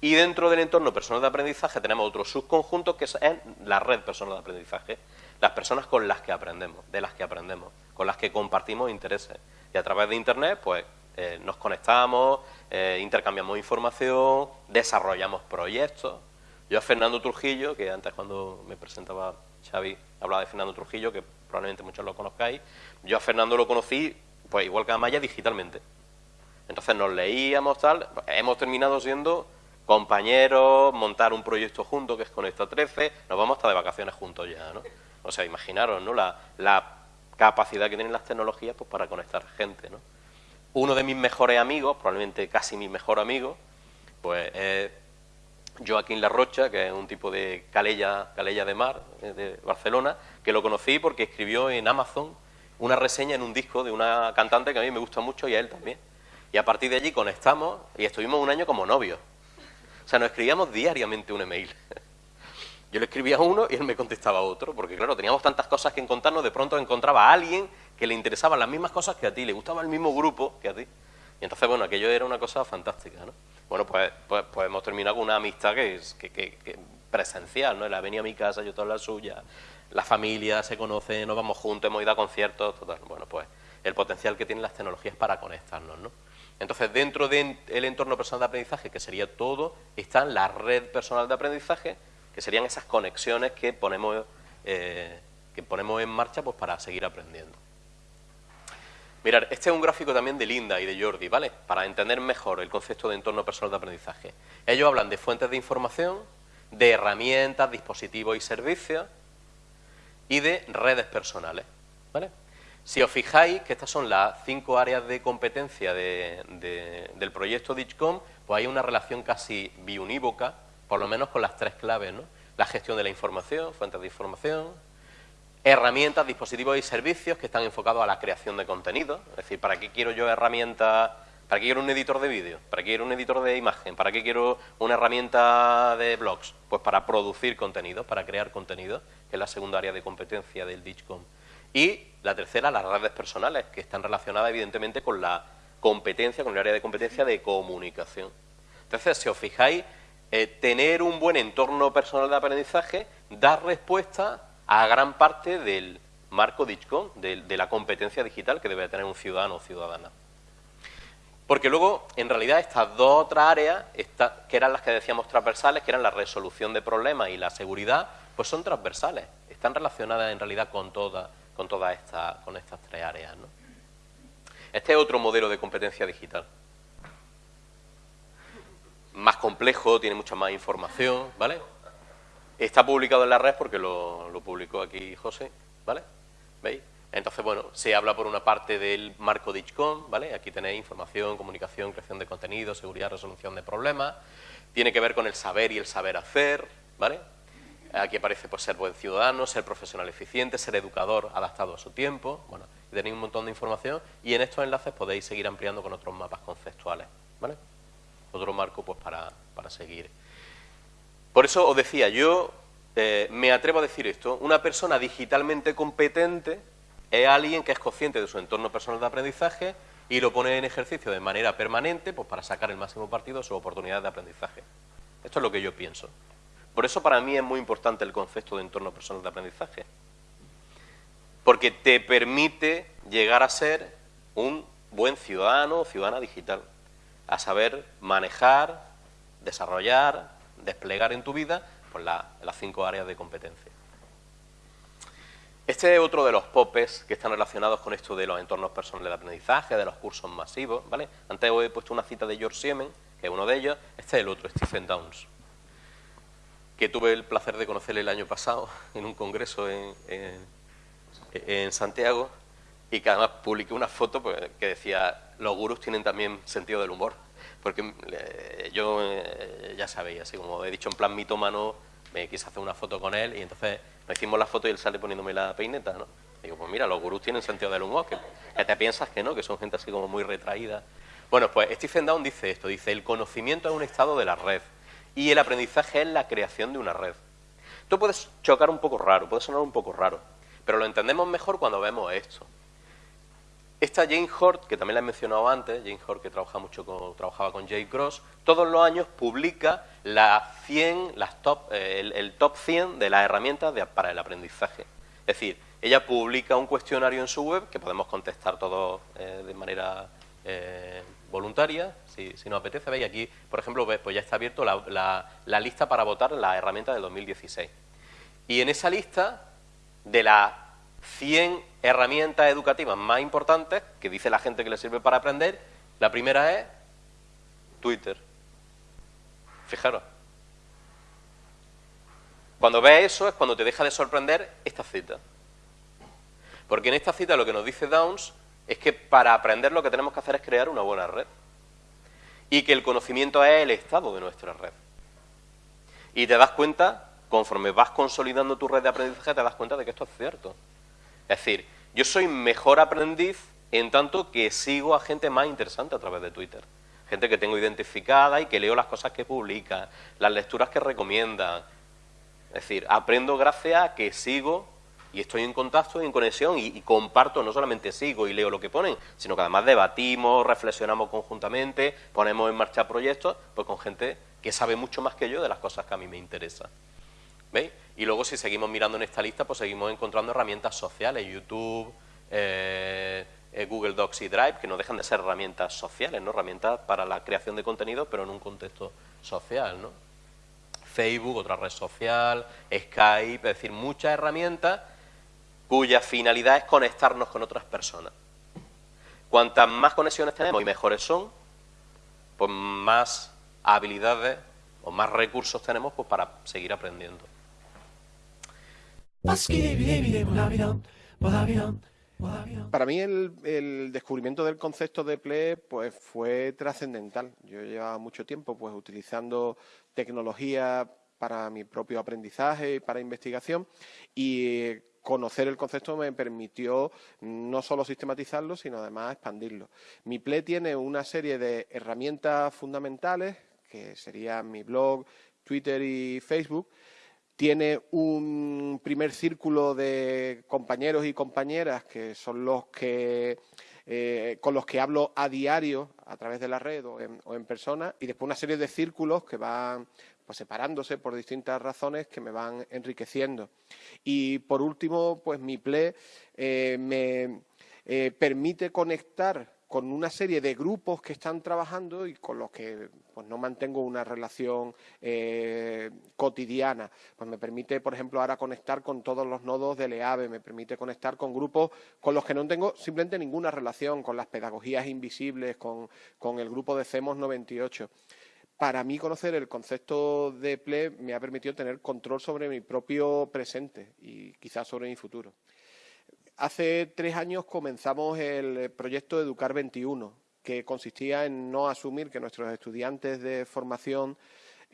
Y dentro del entorno personal de aprendizaje tenemos otro subconjunto que es la red personal de aprendizaje. Las personas con las que aprendemos, de las que aprendemos, con las que compartimos intereses. Y a través de Internet, pues, eh, nos conectamos, eh, intercambiamos información, desarrollamos proyectos. Yo a Fernando Trujillo, que antes cuando me presentaba Xavi hablaba de Fernando Trujillo, que probablemente muchos lo conozcáis, yo a Fernando lo conocí, pues igual que a Maya, digitalmente. Entonces nos leíamos, tal, hemos terminado siendo compañeros, montar un proyecto junto que es con esta 13, nos vamos hasta de vacaciones juntos ya, ¿no? O sea, imaginaros, ¿no? La, la capacidad que tienen las tecnologías pues, para conectar gente, ¿no? Uno de mis mejores amigos, probablemente casi mi mejor amigo, pues es Joaquín Larrocha, que es un tipo de calella, calella de mar eh, de Barcelona, que lo conocí porque escribió en Amazon una reseña en un disco de una cantante que a mí me gusta mucho y a él también. Y a partir de allí conectamos y estuvimos un año como novios. O sea, nos escribíamos diariamente un email. Yo le escribía a uno y él me contestaba a otro, porque claro, teníamos tantas cosas que contarnos, de pronto encontraba a alguien que le interesaban las mismas cosas que a ti, le gustaba el mismo grupo que a ti. Y entonces, bueno, aquello era una cosa fantástica, ¿no? Bueno, pues, pues, pues hemos terminado con una amistad que es que, presencial, ¿no? Él ha a mi casa, yo toda la suya, la familia se conoce, nos vamos juntos, hemos ido a conciertos, total. Bueno, pues el potencial que tienen las tecnologías para conectarnos, ¿no? Entonces, dentro del entorno personal de aprendizaje, que sería todo, está la red personal de aprendizaje, que serían esas conexiones que ponemos, eh, que ponemos en marcha pues, para seguir aprendiendo. Mirad, este es un gráfico también de Linda y de Jordi, ¿vale? Para entender mejor el concepto de entorno personal de aprendizaje. Ellos hablan de fuentes de información, de herramientas, dispositivos y servicios y de redes personales, ¿vale? Si os fijáis que estas son las cinco áreas de competencia del proyecto DICHCOM, pues hay una relación casi biunívoca, por lo menos con las tres claves, ¿no? La gestión de la información, fuentes de información, herramientas, dispositivos y servicios que están enfocados a la creación de contenido. Es decir, ¿para qué quiero yo herramientas? ¿Para qué quiero un editor de vídeo? ¿Para qué quiero un editor de imagen? ¿Para qué quiero una herramienta de blogs? Pues para producir contenido, para crear contenido, que es la segunda área de competencia del DICHCOM. Y la tercera, las redes personales, que están relacionadas evidentemente con la competencia, con el área de competencia de comunicación. Entonces, si os fijáis, eh, tener un buen entorno personal de aprendizaje da respuesta a gran parte del marco DICHCOM, de, la competencia digital que debe tener un ciudadano o ciudadana. Porque luego, en realidad, estas dos otras áreas, que eran las que decíamos transversales, que eran la resolución de problemas y la seguridad, pues son transversales, están relacionadas en realidad con todas con todas estas, con estas tres áreas. Este es otro modelo de competencia digital. Más complejo, tiene mucha más información, ¿vale? Está publicado en la red porque lo, publicó aquí José, ¿vale? ¿Veis? Entonces, bueno, se habla por una parte del marco DICHCOM, ¿vale? Aquí tenéis información, comunicación, creación de contenido, seguridad, resolución de problemas. Tiene que ver con el saber y el saber hacer, ¿vale? Aquí aparece pues, ser buen ciudadano, ser profesional eficiente, ser educador adaptado a su tiempo. Bueno, tenéis un montón de información y en estos enlaces podéis seguir ampliando con otros mapas conceptuales, ¿vale? Otro marco pues para, para seguir por eso os decía, yo eh, me atrevo a decir esto, una persona digitalmente competente es alguien que es consciente de su entorno personal de aprendizaje y lo pone en ejercicio de manera permanente pues, para sacar el máximo partido de sus oportunidades de aprendizaje. Esto es lo que yo pienso. Por eso para mí es muy importante el concepto de entorno personal de aprendizaje. Porque te permite llegar a ser un buen ciudadano o ciudadana digital, a saber manejar, desarrollar, desplegar en tu vida pues las cinco áreas de competencia. Este es otro de los popes que están relacionados con esto de los entornos personales de aprendizaje, de los cursos masivos, ¿vale? Antes os he puesto una cita de George Siemens, que es uno de ellos, este es el otro, Stephen Downs, que tuve el placer de conocerle el año pasado *laughs* en un congreso en, en Santiago y que además publiqué una foto pues, que decía, los gurús tienen también sentido del humor porque eh, yo, eh, ya sabéis, así como he dicho en plan mitómano, me quise hacer una foto con él y entonces nos hicimos la foto y él sale poniéndome la peineta, ¿no? digo, pues mira, los gurús tienen sentido del humor, que, te piensas que no, que son gente así como muy retraída. Bueno, pues Stephen Down dice esto, dice, el conocimiento es un estado de la red y el aprendizaje es la creación de una red. Esto puede chocar un poco raro, puede sonar un poco raro, pero lo entendemos mejor cuando vemos esto. Esta Jane Hort, que también la he mencionado antes, Jane Hort que trabaja mucho con, trabajaba con Jay Cross, todos los años publica la 100, las top, eh, el, top 100 de las herramientas para el aprendizaje. Es decir, ella publica un cuestionario en su web que podemos contestar todos eh, de manera eh, voluntaria, si, nos apetece. Veis aquí, por ejemplo, pues ya está abierto la, la lista para votar la herramienta del 2016. Y en esa lista, de las 100 herramientas educativas más importantes que dice la gente que le sirve para aprender. La primera es Twitter. Fijaros. Cuando ves eso es cuando te deja de sorprender esta cita. Porque en esta cita lo que nos dice Downs es que para aprender lo que tenemos que hacer es crear una buena red. Y que el conocimiento es el estado de nuestra red. Y te das cuenta, conforme vas consolidando tu red de aprendizaje, te das cuenta de que esto es cierto. Es decir, yo soy mejor aprendiz en tanto que sigo a gente más interesante a través de Twitter. Gente que tengo identificada y que leo las cosas que publica, las lecturas que recomienda. Es decir, aprendo gracias a que sigo y estoy en contacto y en conexión y, y, comparto, no solamente sigo y leo lo que ponen, sino que además debatimos, reflexionamos conjuntamente, ponemos en marcha proyectos, pues con gente que sabe mucho más que yo de las cosas que a mí me interesan. ¿Veis? Y luego si seguimos mirando en esta lista, pues seguimos encontrando herramientas sociales, YouTube, eh, eh, Google Docs y Drive, que no dejan de ser herramientas sociales, ¿no? Herramientas para la creación de contenido, pero en un contexto social, ¿no? Facebook, otra red social, Skype, es decir, muchas herramientas cuya finalidad es conectarnos con otras personas. Cuantas más conexiones tenemos y mejores son, pues más habilidades o más recursos tenemos pues, para seguir aprendiendo. Para mí el, descubrimiento del concepto de PLE pues, fue trascendental. Yo llevaba mucho tiempo pues, utilizando tecnología para mi propio aprendizaje y para investigación y conocer el concepto me permitió no solo sistematizarlo, sino además expandirlo. Mi PLE tiene una serie de herramientas fundamentales, que serían mi blog, Twitter y Facebook, tiene un primer círculo de compañeros y compañeras que son los que eh, con los que hablo a diario a través de la red o en, persona y después una serie de círculos que van pues, separándose por distintas razones que me van enriqueciendo. Y por último, pues mi PLE eh, me eh, permite conectar con una serie de grupos que están trabajando y con los que pues no mantengo una relación eh, cotidiana. Pues me permite, por ejemplo, ahora conectar con todos los nodos del EAVE, me permite conectar con grupos con los que no tengo simplemente ninguna relación, con las pedagogías invisibles, con, con el grupo de CEMOS 98 para mí conocer el concepto de PLE me ha permitido tener control sobre mi propio presente y quizás sobre mi futuro. Hace tres años comenzamos el proyecto Educar 21, que consistía en no asumir que nuestros estudiantes de formación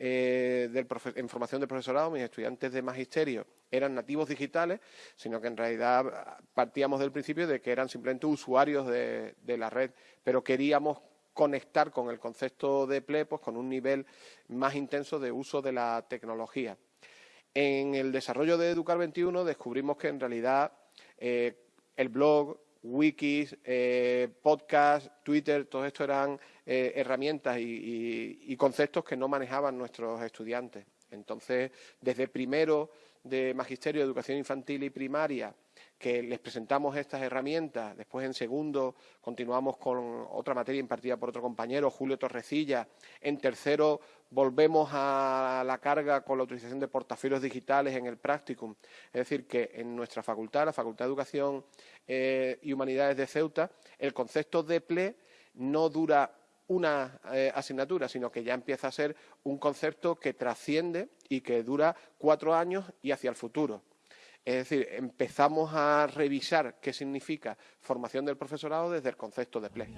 eh, en formación de profesorado, mis estudiantes de magisterio, eran nativos digitales, sino que en realidad partíamos del principio de que eran simplemente usuarios de, la red, pero queríamos conectar con el concepto de PLE pues, con un nivel más intenso de uso de la tecnología. En el desarrollo de Educar 21 descubrimos que en realidad eh, el blog, wikis, eh, podcast, Twitter, todo esto eran eh, herramientas y, conceptos que no manejaban nuestros estudiantes. Entonces, desde primero de Magisterio de Educación Infantil y Primaria que les presentamos estas herramientas. Después, en segundo, continuamos con otra materia impartida por otro compañero, Julio Torrecilla. En tercero, volvemos a la carga con la utilización de portafolios digitales en el practicum. Es decir, que en nuestra facultad, la Facultad de Educación eh, y Humanidades de Ceuta, el concepto de PLE no dura una eh, asignatura, sino que ya empieza a ser un concepto que trasciende y que dura cuatro años y hacia el futuro. Es decir, empezamos a revisar qué significa formación del profesorado desde el concepto de PLE.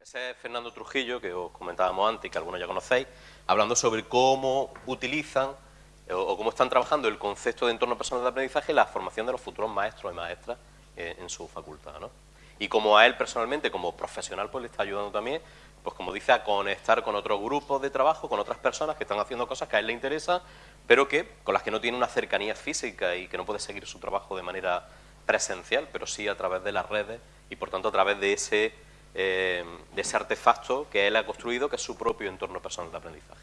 Ese es Fernando Trujillo, que os comentábamos antes y que algunos ya conocéis, hablando sobre cómo utilizan eh, o cómo están trabajando el concepto de entorno personal de aprendizaje y la formación de los futuros maestros y maestras eh, en su facultad. ¿no? Y como a él personalmente, como profesional, pues le está ayudando también pues como dice, a conectar con otros grupos de trabajo, con otras personas que están haciendo cosas que a él le interesan, pero que con las que no tiene una cercanía física y que no puede seguir su trabajo de manera presencial, pero sí a través de las redes y por tanto a través de ese, eh, de ese artefacto que él ha construido, que es su propio entorno personal de aprendizaje.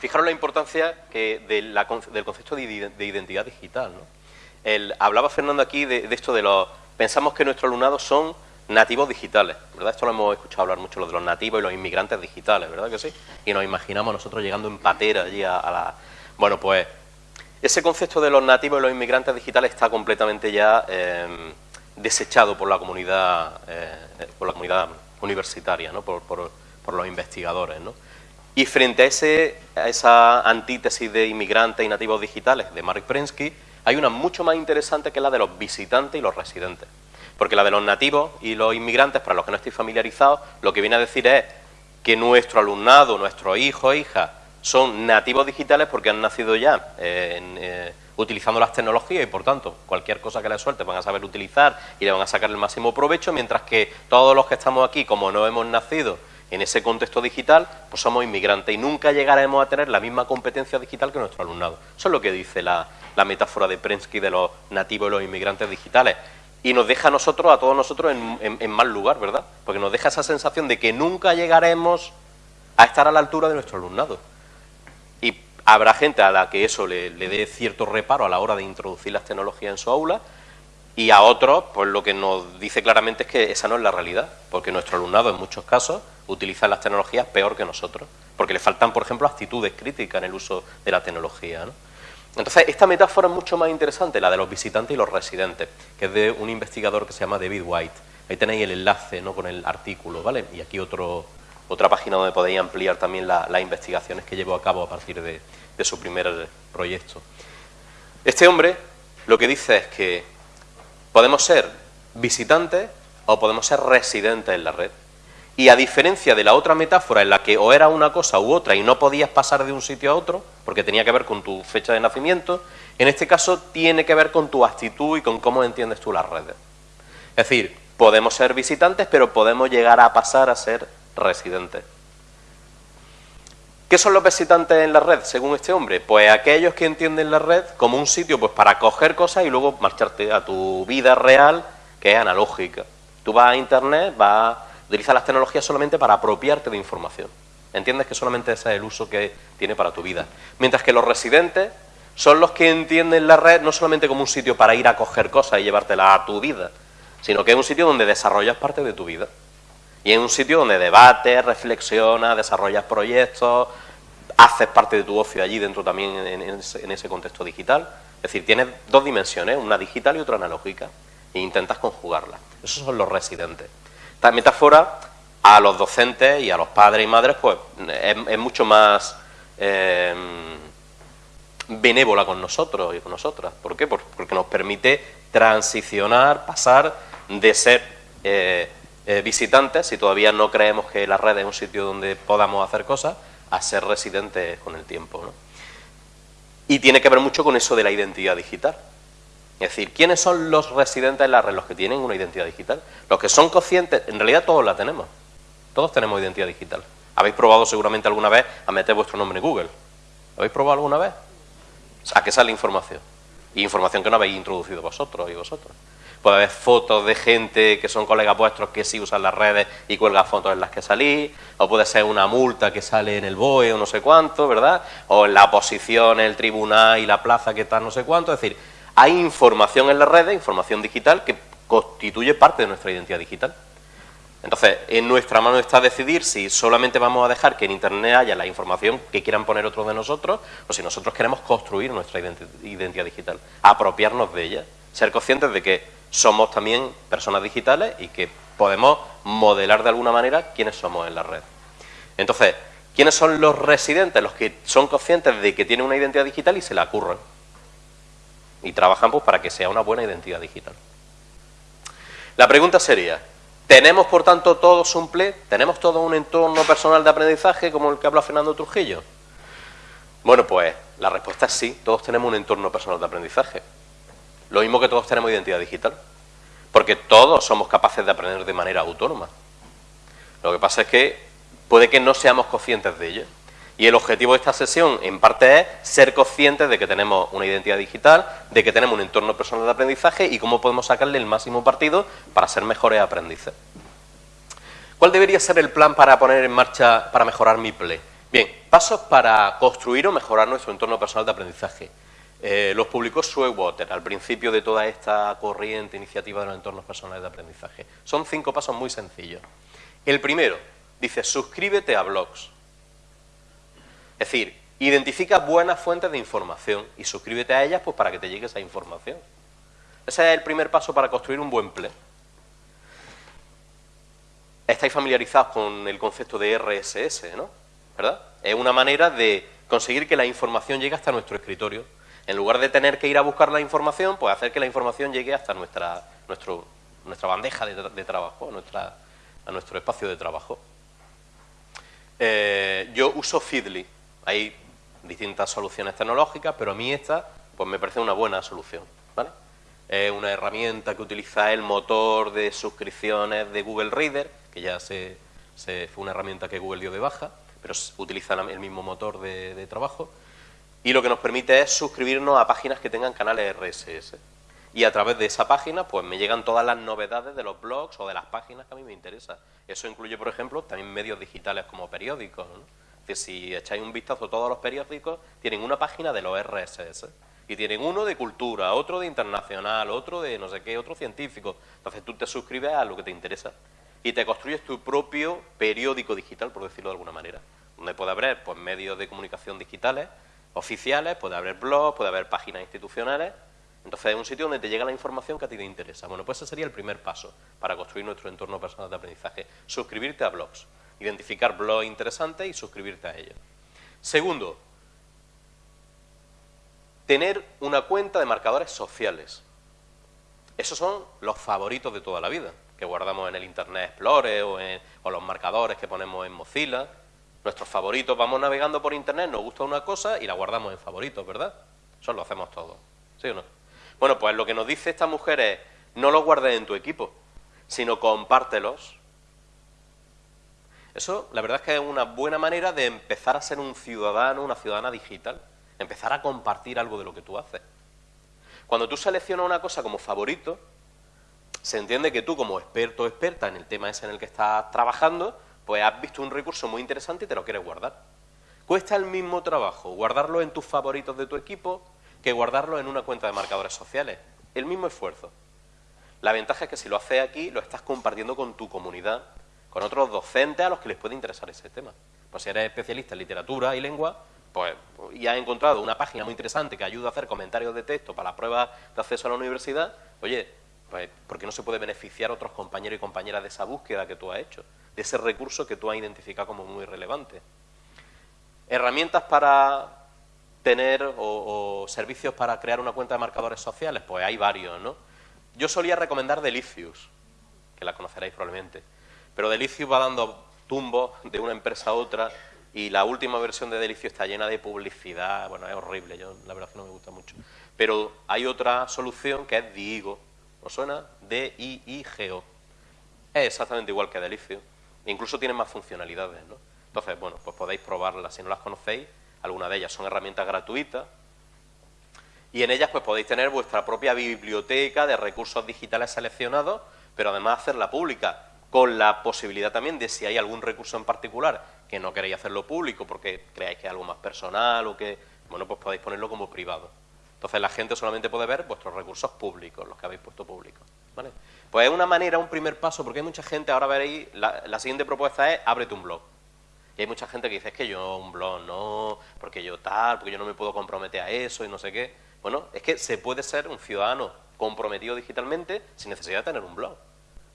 Fijaros la importancia del concepto de, identidad digital. ¿no? hablaba Fernando aquí de, de esto de los... Pensamos que nuestros alumnados son nativos digitales, ¿verdad? Esto lo hemos escuchado hablar mucho, lo de los nativos y los inmigrantes digitales, ¿verdad que sí? Y nos imaginamos nosotros llegando en patera allí a, la... Bueno, pues ese concepto de los nativos y los inmigrantes digitales está completamente ya em, desechado por la comunidad, eh, por la comunidad universitaria, ¿no? Por, los investigadores, ¿no? Y frente a, ese, a esa antítesis de inmigrantes y nativos digitales de Mark Prensky, hay una mucho más interesante que la de los visitantes y los residentes. Porque la de los nativos y los inmigrantes, para los que no estéis familiarizados, lo que viene a decir es que nuestro alumnado, nuestros hijos e hijas, son nativos digitales porque han nacido ya eh, eh, utilizando las tecnologías y por tanto cualquier cosa que les suelte van a saber utilizar y le van a sacar el máximo provecho, mientras que todos los que estamos aquí, como no hemos nacido en ese contexto digital, pues somos inmigrantes y nunca llegaremos a tener la misma competencia digital que nuestro alumnado. Eso es lo que dice la, la metáfora de Prensky de los nativos y los inmigrantes digitales y nos deja a nosotros, a todos nosotros, en, mal lugar, ¿verdad? Porque nos deja esa sensación de que nunca llegaremos a estar a la altura de nuestro alumnado. Y habrá gente a la que eso le, dé cierto reparo a la hora de introducir las tecnologías en su aula, y a otros, pues lo que nos dice claramente es que esa no es la realidad, porque nuestro alumnado en muchos casos utiliza las tecnologías peor que nosotros, porque le faltan, por ejemplo, actitudes críticas en el uso de la tecnología. ¿no? Entonces, esta metáfora es mucho más interesante, la de los visitantes y los residentes, que es de un investigador que se llama David White. Ahí tenéis el enlace ¿no? con el artículo, ¿vale? Y aquí otro, otra página donde podéis ampliar también las investigaciones que llevó a cabo a partir de, de su primer proyecto. Este hombre lo que dice es que podemos ser visitantes o podemos ser residentes en la red. Y a diferencia de la otra metáfora en la que o era una cosa u otra y no podías pasar de un sitio a otro, porque tenía que ver con tu fecha de nacimiento, en este caso tiene que ver con tu actitud y con cómo entiendes tú las redes. Es decir, podemos ser visitantes, pero podemos llegar a pasar a ser residentes. ¿Qué son los visitantes en la red, según este hombre? Pues aquellos que entienden la red como un sitio pues, para coger cosas y luego marcharte a tu vida real, que es analógica. Tú vas a Internet, vas Utiliza las tecnologías solamente para apropiarte de información. Entiendes que solamente ese es el uso que tiene para tu vida. Mientras que los residentes son los que entienden la red no solamente como un sitio para ir a coger cosas y llevártelas a tu vida, sino que es un sitio donde desarrollas parte de tu vida. Y es un sitio donde debates, reflexionas, desarrollas proyectos, haces parte de tu ocio allí dentro también en ese contexto digital. Es decir, tienes dos dimensiones, una digital y otra analógica, e intentas conjugarlas. Esos son los residentes. Esta metáfora a los docentes y a los padres y madres pues es, mucho más eh, benévola con nosotros y con nosotras. ¿Por qué? Porque nos permite transicionar, pasar de ser eh, eh, visitantes, si todavía no creemos que la red es un sitio donde podamos hacer cosas, a ser residentes con el tiempo. Y tiene que ver mucho con eso de la identidad digital. Es decir, ¿quiénes son los residentes en la red? Los que tienen una identidad digital. Los que son conscientes, en realidad todos la tenemos. Todos tenemos identidad digital. Habéis probado seguramente alguna vez a meter vuestro nombre en Google. ¿Lo habéis probado alguna vez? ¿A qué sale información? Información que no habéis introducido vosotros y vosotros. Puede haber fotos de gente que son colegas vuestros que sí usan las redes y cuelgan fotos en las que salís, o puede ser una multa que sale en el BOE o no sé cuánto, ¿verdad? O en la posición, el tribunal y la plaza que está no sé cuánto. Es decir, hay información en las redes, información digital, que constituye parte de nuestra identidad digital. Entonces, en nuestra mano está decidir si solamente vamos a dejar que en Internet haya la información que quieran poner otros de nosotros, o si nosotros queremos construir nuestra identidad digital, apropiarnos de ella, ser conscientes de que somos también personas digitales y que podemos modelar de alguna manera quiénes somos en la red. Entonces, ¿quiénes son los residentes? Los que son conscientes de que tienen una identidad digital y se la curran y trabajan pues, para que sea una buena identidad digital. La pregunta sería, ¿tenemos por tanto todos un PLE? ¿Tenemos todo un entorno personal de aprendizaje como el que habla Fernando Trujillo? Bueno, pues la respuesta es sí, todos tenemos un entorno personal de aprendizaje. Lo mismo que todos tenemos identidad digital. Porque todos somos capaces de aprender de manera autónoma. Lo que pasa es que puede que no seamos conscientes de ello. Y el objetivo de esta sesión, en parte, es ser conscientes de que tenemos una identidad digital, de que tenemos un entorno personal de aprendizaje y cómo podemos sacarle el máximo partido para ser mejores aprendices. ¿Cuál debería ser el plan para poner en marcha, para mejorar mi PLE? Bien, pasos para construir o mejorar nuestro entorno personal de aprendizaje. Eh, los publicó Water al principio de toda esta corriente iniciativa de los entornos personales de aprendizaje. Son cinco pasos muy sencillos. El primero, dice, suscríbete a blogs. Es decir, identifica buenas fuentes de información y suscríbete a ellas pues, para que te llegue esa información. Ese es el primer paso para construir un buen play. Estáis familiarizados con el concepto de RSS, ¿no? ¿Verdad? Es una manera de conseguir que la información llegue hasta nuestro escritorio. En lugar de tener que ir a buscar la información, pues hacer que la información llegue hasta nuestra, nuestra bandeja de, trabajo, a nuestro espacio de trabajo. Eh, yo uso Feedly, hay distintas soluciones tecnológicas, pero a mí esta pues me parece una buena solución. Es una herramienta que utiliza el motor de suscripciones de Google Reader, que ya se, fue una herramienta que Google dio de baja, pero utiliza el mismo motor de, trabajo. Y lo que nos permite es suscribirnos a páginas que tengan canales RSS. Y a través de esa página, pues me llegan todas las novedades de los blogs o de las páginas que a mí me interesan. Eso incluye, por ejemplo, también medios digitales como periódicos. Que si echáis un vistazo a todos los periódicos, tienen una página de los RSS. Y tienen uno de cultura, otro de internacional, otro de no sé qué, otro científico. Entonces tú te suscribes a lo que te interesa. Y te construyes tu propio periódico digital, por decirlo de alguna manera. Donde puede haber pues, medios de comunicación digitales, oficiales, puede haber blogs, puede haber páginas institucionales. Entonces es un sitio donde te llega la información que a ti te interesa. Bueno, pues ese sería el primer paso para construir nuestro entorno personal de aprendizaje. Suscribirte a blogs. Identificar blogs interesantes y suscribirte a ellos. Segundo, tener una cuenta de marcadores sociales. Esos son los favoritos de toda la vida, que guardamos en el Internet Explorer o, en, o los marcadores que ponemos en Mozilla. Nuestros favoritos, vamos navegando por Internet, nos gusta una cosa y la guardamos en favoritos, ¿verdad? Eso lo hacemos todos, ¿sí o no? Bueno, pues lo que nos dice esta mujer es, no los guardes en tu equipo, sino compártelos. Eso, la verdad es que es una buena manera de empezar a ser un ciudadano, una ciudadana digital, empezar a compartir algo de lo que tú haces. Cuando tú seleccionas una cosa como favorito, se entiende que tú como experto o experta en el tema ese en el que estás trabajando, pues has visto un recurso muy interesante y te lo quieres guardar. Cuesta el mismo trabajo guardarlo en tus favoritos de tu equipo que guardarlo en una cuenta de marcadores sociales. El mismo esfuerzo. La ventaja es que si lo haces aquí, lo estás compartiendo con tu comunidad, con otros docentes a los que les puede interesar ese tema. Pues si eres especialista en literatura y lengua, pues y has encontrado una página muy interesante que ayuda a hacer comentarios de texto para la prueba de acceso a la universidad, oye, pues ¿por qué no se puede beneficiar otros compañeros y compañeras de esa búsqueda que tú has hecho? de ese recurso que tú has identificado como muy relevante. Herramientas para tener o, servicios para crear una cuenta de marcadores sociales, pues hay varios, ¿no? Yo solía recomendar Delicious, que la conoceréis probablemente, pero Delicious va dando tumbos de una empresa a otra y la última versión de Delicious está llena de publicidad, bueno, es horrible, yo la verdad no me gusta mucho. Pero hay otra solución que es Diigo, ¿os suena? D-I-I-G-O. Es exactamente igual que Delicious incluso tienen más funcionalidades, ¿no? Entonces, bueno, pues podéis probarlas si no las conocéis. Algunas de ellas son herramientas gratuitas. Y en ellas pues podéis tener vuestra propia biblioteca de recursos digitales seleccionados, pero además hacerla pública, con la posibilidad también de si hay algún recurso en particular que no queréis hacerlo público porque creáis que es algo más personal o que, bueno, pues podéis ponerlo como privado. Entonces la gente solamente puede ver vuestros recursos públicos, los que habéis puesto públicos. ¿vale? Pues es una manera, un primer paso, porque hay mucha gente, ahora veréis, la, siguiente propuesta es ábrete un blog. Y hay mucha gente que dice, es que yo un blog no, porque yo tal, porque yo no me puedo comprometer a eso y no sé qué. Bueno, es que se puede ser un ciudadano comprometido digitalmente sin necesidad de tener un blog.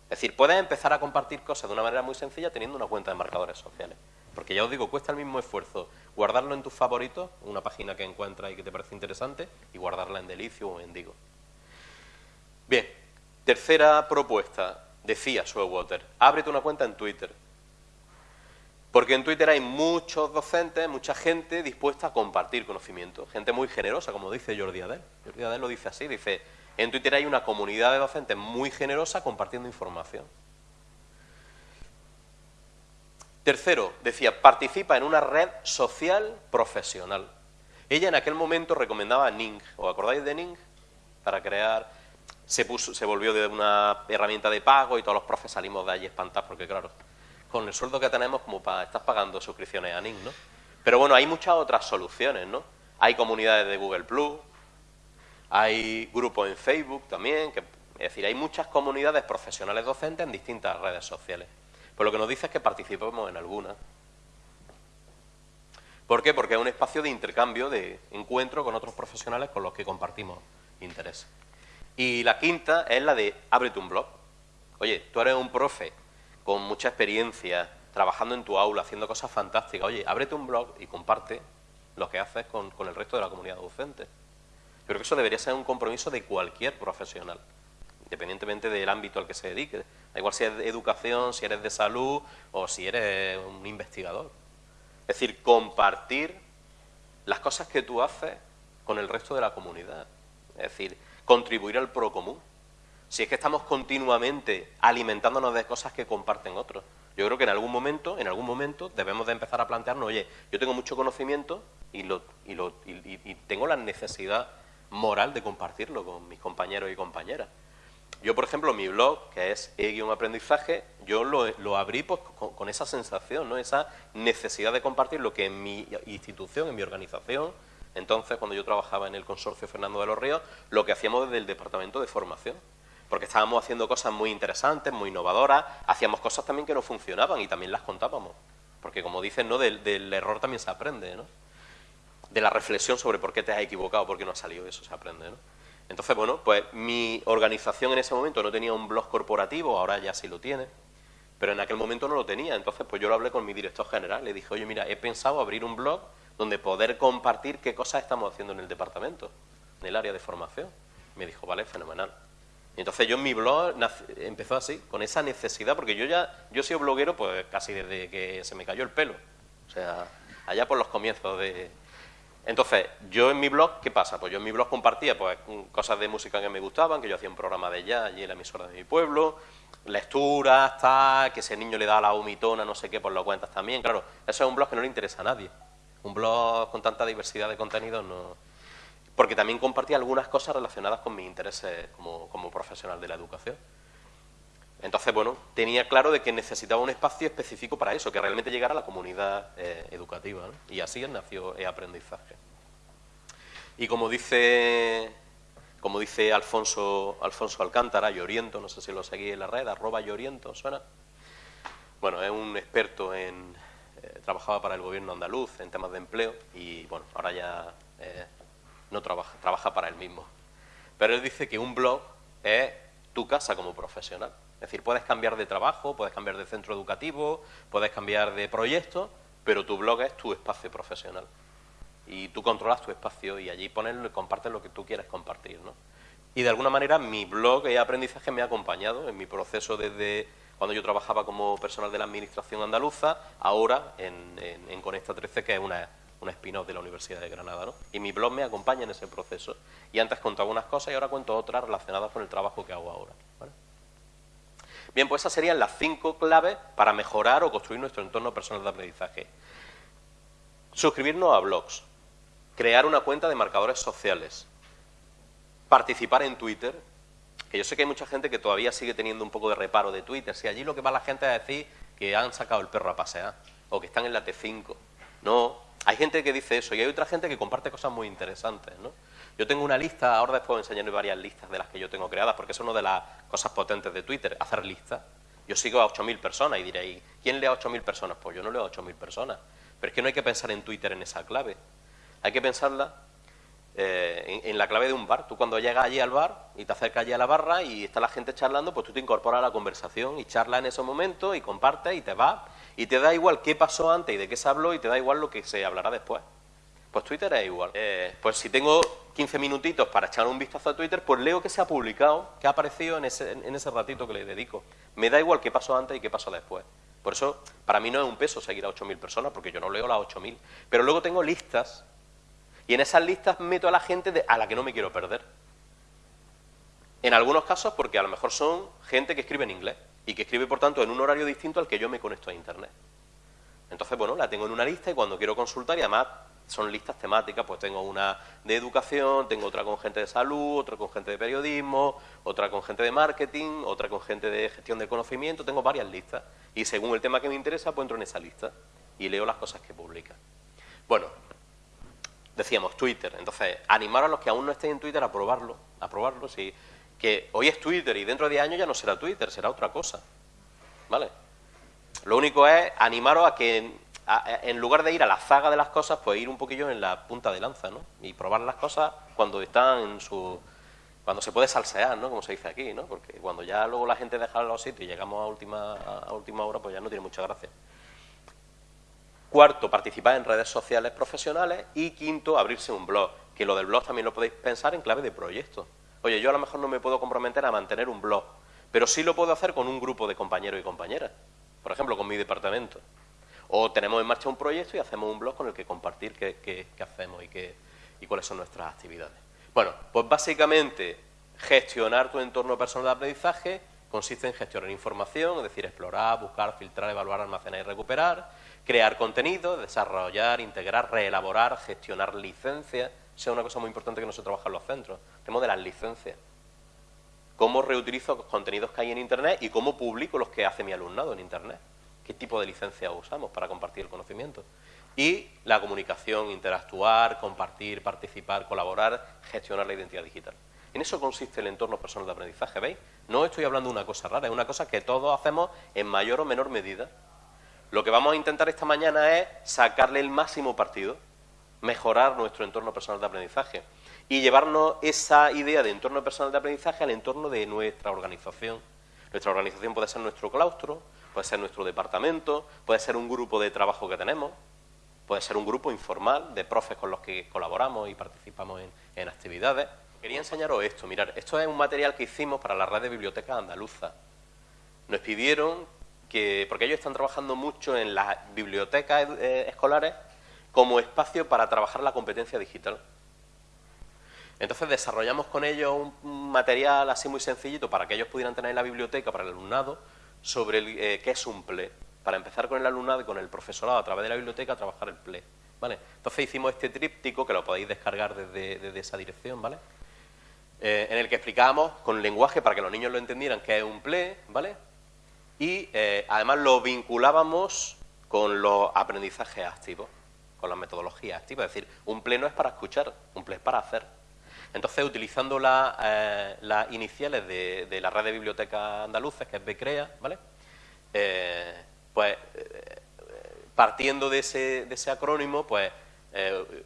Es decir, puedes empezar a compartir cosas de una manera muy sencilla teniendo una cuenta de marcadores sociales. Porque ya os digo, cuesta el mismo esfuerzo guardarlo en tus favoritos, una página que encuentras y que te parece interesante, y guardarla en Delicio o en Digo. Bien, Tercera propuesta, decía Water, ábrete una cuenta en Twitter. Porque en Twitter hay muchos docentes, mucha gente dispuesta a compartir conocimiento, gente muy generosa, como dice Jordi Adel. Jordi Adel lo dice así, dice, en Twitter hay una comunidad de docentes muy generosa compartiendo información. Tercero, decía, participa en una red social profesional. Ella en aquel momento recomendaba Ning, ¿os acordáis de Ning? Para crear se, puso, se volvió de una herramienta de pago y todos los profes salimos de allí espantados porque, claro, con el sueldo que tenemos, como para estás pagando suscripciones a NIN, ¿no? Pero bueno, hay muchas otras soluciones, ¿no? Hay comunidades de Google Plus, hay grupos en Facebook también, es decir, hay muchas comunidades profesionales docentes en distintas redes sociales. Pues lo que nos dice es que participemos en algunas. ¿Por qué? Porque es un espacio de intercambio, de encuentro con otros profesionales con los que compartimos intereses. Y la quinta es la de ábrete un blog. Oye, tú eres un profe con mucha experiencia, trabajando en tu aula, haciendo cosas fantásticas. Oye, ábrete un blog y comparte lo que haces con, el resto de la comunidad docente. Creo que eso debería ser un compromiso de cualquier profesional, independientemente del ámbito al que se dedique. Da igual si eres de educación, si eres de salud o si eres un investigador. Es decir, compartir las cosas que tú haces con el resto de la comunidad. Es decir, contribuir al pro común. Si es que estamos continuamente alimentándonos de cosas que comparten otros. Yo creo que en algún momento, en algún momento debemos de empezar a plantearnos, oye, yo tengo mucho conocimiento y, lo, y, lo, y, tengo la necesidad moral de compartirlo con mis compañeros y compañeras. Yo, por ejemplo, mi blog, que es e-aprendizaje, yo lo, lo abrí pues, con, esa sensación, ¿no? esa necesidad de compartir lo que en mi institución, en mi organización, entonces, cuando yo trabajaba en el consorcio Fernando de los Ríos, lo que hacíamos desde el departamento de formación. Porque estábamos haciendo cosas muy interesantes, muy innovadoras, hacíamos cosas también que no funcionaban y también las contábamos. Porque como dicen, ¿no? del, error también se aprende, ¿no? De la reflexión sobre por qué te has equivocado, por qué no ha salido eso, se aprende, ¿no? Entonces, bueno, pues mi organización en ese momento no tenía un blog corporativo, ahora ya sí lo tiene, pero en aquel momento no lo tenía. Entonces, pues yo lo hablé con mi director general, le dije, oye, mira, he pensado abrir un blog donde poder compartir qué cosas estamos haciendo en el departamento, en el área de formación. Me dijo, vale, fenomenal. Y entonces yo en mi blog empezó así, con esa necesidad, porque yo ya, yo he sido bloguero pues casi desde que se me cayó el pelo. O sea, allá por los comienzos de, entonces, yo en mi blog, ¿qué pasa? Pues yo en mi blog compartía pues, cosas de música que me gustaban, que yo hacía un programa de jazz allí en la emisora de mi pueblo, lecturas, tal, que ese niño le da la vomitona, no sé qué, por lo cuentas también. Claro, eso es un blog que no le interesa a nadie. Un blog con tanta diversidad de contenidos no... Porque también compartía algunas cosas relacionadas con mis intereses como, como profesional de la educación. Entonces, bueno, tenía claro de que necesitaba un espacio específico para eso, que realmente llegara a la comunidad eh, educativa. Y así nació e-aprendizaje. Y como dice, como dice Alfonso, Alfonso Alcántara, Lloriento, no sé si lo seguí en la red, arroba Lloriento, ¿suena? Bueno, es un experto en... Eh, trabajaba para el gobierno andaluz en temas de empleo y, bueno, ahora ya eh, no trabaja, trabaja para él mismo. Pero él dice que un blog es tu casa como profesional. Es decir, puedes cambiar de trabajo, puedes cambiar de centro educativo, puedes cambiar de proyecto, pero tu blog es tu espacio profesional. Y tú controlas tu espacio y allí pones compartes lo que tú quieres compartir. ¿no? Y de alguna manera mi blog y aprendizaje me ha acompañado en mi proceso desde cuando yo trabajaba como personal de la Administración andaluza, ahora en, en, Conecta 13, que es una, una spin-off de la Universidad de Granada. ¿no? Y mi blog me acompaña en ese proceso. Y antes contaba unas cosas y ahora cuento otras relacionadas con el trabajo que hago ahora. Bien, pues esas serían las cinco claves para mejorar o construir nuestro entorno personal de aprendizaje. Suscribirnos a blogs, crear una cuenta de marcadores sociales, participar en Twitter, que yo sé que hay mucha gente que todavía sigue teniendo un poco de reparo de Twitter, si allí lo que va la gente a decir que han sacado el perro a pasear o que están en la T5. No, hay gente que dice eso y hay otra gente que comparte cosas muy interesantes, ¿no? Yo tengo una lista, ahora después enseñaré varias listas de las que yo tengo creadas, porque es una de las cosas potentes de Twitter, hacer listas. Yo sigo a 8.000 personas y diréis, ¿quién lee a 8.000 personas? Pues yo no leo a 8.000 personas. Pero es que no hay que pensar en Twitter en esa clave. Hay que pensarla eh, en, la clave de un bar. Tú cuando llegas allí al bar y te acercas allí a la barra y está la gente charlando, pues tú te incorporas a la conversación y charlas en esos momentos y compartes y te vas. Y te da igual qué pasó antes y de qué se habló y te da igual lo que se hablará después. Pues Twitter es igual. Eh, pues si tengo 15 minutitos para echar un vistazo a Twitter, pues leo que se ha publicado, que ha aparecido en ese, en ese ratito que le dedico. Me da igual qué pasó antes y qué pasó después. Por eso, para mí no es un peso seguir a 8.000 personas, porque yo no leo las 8.000. Pero luego tengo listas, y en esas listas meto a la gente a la que no me quiero perder. En algunos casos porque a lo mejor son gente que escribe en inglés, y que escribe, por tanto, en un horario distinto al que yo me conecto a Internet. Entonces, bueno, la tengo en una lista y cuando quiero consultar, y además son listas temáticas, pues tengo una de educación, tengo otra con gente de salud, otra con gente de periodismo, otra con gente de marketing, otra con gente de gestión de conocimiento, tengo varias listas. Y según el tema que me interesa, pues entro en esa lista y leo las cosas que publica. Bueno, decíamos Twitter, entonces animar a los que aún no estén en Twitter a probarlo, a probarlo, sí, que hoy es Twitter y dentro de años ya no será Twitter, será otra cosa, ¿vale? Lo único es animaros a que en lugar de ir a la zaga de las cosas, pues ir un poquillo en la punta de lanza, ¿no? Y probar las cosas cuando están en su... cuando se puede salsear, ¿no? Como se dice aquí, ¿no? Porque cuando ya luego la gente deja los sitios y llegamos a última, a última hora, pues ya no tiene mucha gracia. Cuarto, participar en redes sociales profesionales. Y quinto, abrirse un blog. Que lo del blog también lo podéis pensar en clave de proyecto. Oye, yo a lo mejor no me puedo comprometer a mantener un blog, pero sí lo puedo hacer con un grupo de compañeros y compañeras. Por ejemplo, con mi departamento. O tenemos en marcha un proyecto y hacemos un blog con el que compartir qué, hacemos y, qué, y cuáles son nuestras actividades. Bueno, pues básicamente gestionar tu entorno personal de aprendizaje consiste en gestionar información, es decir, explorar, buscar, filtrar, evaluar, almacenar y recuperar, crear contenido, desarrollar, integrar, reelaborar, gestionar licencias. Es una cosa muy importante que no se trabaja en los centros. Tenemos de las licencias. Cómo reutilizo los contenidos que hay en Internet y cómo publico los que hace mi alumnado en Internet qué tipo de licencia usamos para compartir el conocimiento. Y la comunicación, interactuar, compartir, participar, colaborar, gestionar la identidad digital. En eso consiste el entorno personal de aprendizaje, ¿veis? No estoy hablando de una cosa rara, es una cosa que todos hacemos en mayor o menor medida. Lo que vamos a intentar esta mañana es sacarle el máximo partido. mejorar nuestro entorno personal de aprendizaje y llevarnos esa idea de entorno personal de aprendizaje al entorno de nuestra organización. Nuestra organización puede ser nuestro claustro, puede ser nuestro departamento, puede ser un grupo de trabajo que tenemos, puede ser un grupo informal de profes con los que colaboramos y participamos en, actividades. Quería enseñaros esto, mirar, esto es un material que hicimos para la red de bibliotecas andaluza. Nos pidieron que, porque ellos están trabajando mucho en las bibliotecas eh, escolares como espacio para trabajar la competencia digital. Entonces desarrollamos con ellos un material así muy sencillito para que ellos pudieran tener en la biblioteca para el alumnado sobre eh, qué es un PLE, para empezar con el alumnado y con el profesorado a través de la biblioteca a trabajar el PLE. ¿vale? Entonces hicimos este tríptico que lo podéis descargar desde, esa dirección, ¿vale? Eh, en el que explicábamos con lenguaje para que los niños lo entendieran qué es un PLE, ¿vale? Y eh, además lo vinculábamos con los aprendizajes activos, con las metodologías activas. Es decir, un PLE no es para escuchar, un PLE es para hacer. Entonces, utilizando eh, las iniciales de, la red de bibliotecas andaluces, que es BCREA, ¿vale? Eh, pues, eh, partiendo de ese, acrónimo, pues,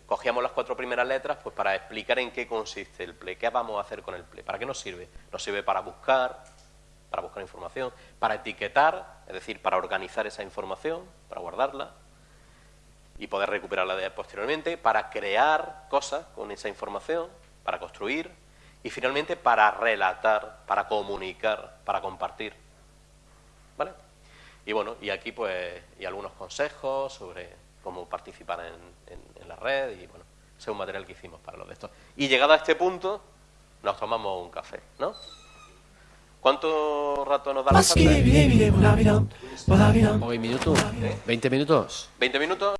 cogíamos las cuatro primeras letras pues, para explicar en qué consiste el PLE, qué vamos a hacer con el PLE, para qué nos sirve. Nos sirve para buscar, para buscar información, para etiquetar, es decir, para organizar esa información, para guardarla y poder recuperarla posteriormente, para crear cosas con esa información, para construir y finalmente para relatar, para comunicar, para compartir. ¿Vale? Y bueno, y aquí pues y algunos consejos sobre cómo participar en, la red y bueno, ese es un material que hicimos para los de estos. Y llegado a este punto, nos tomamos un café, ¿no? ¿Cuánto rato nos da la café? ¿20 minutos? ¿20 minutos? ¿20 minutos?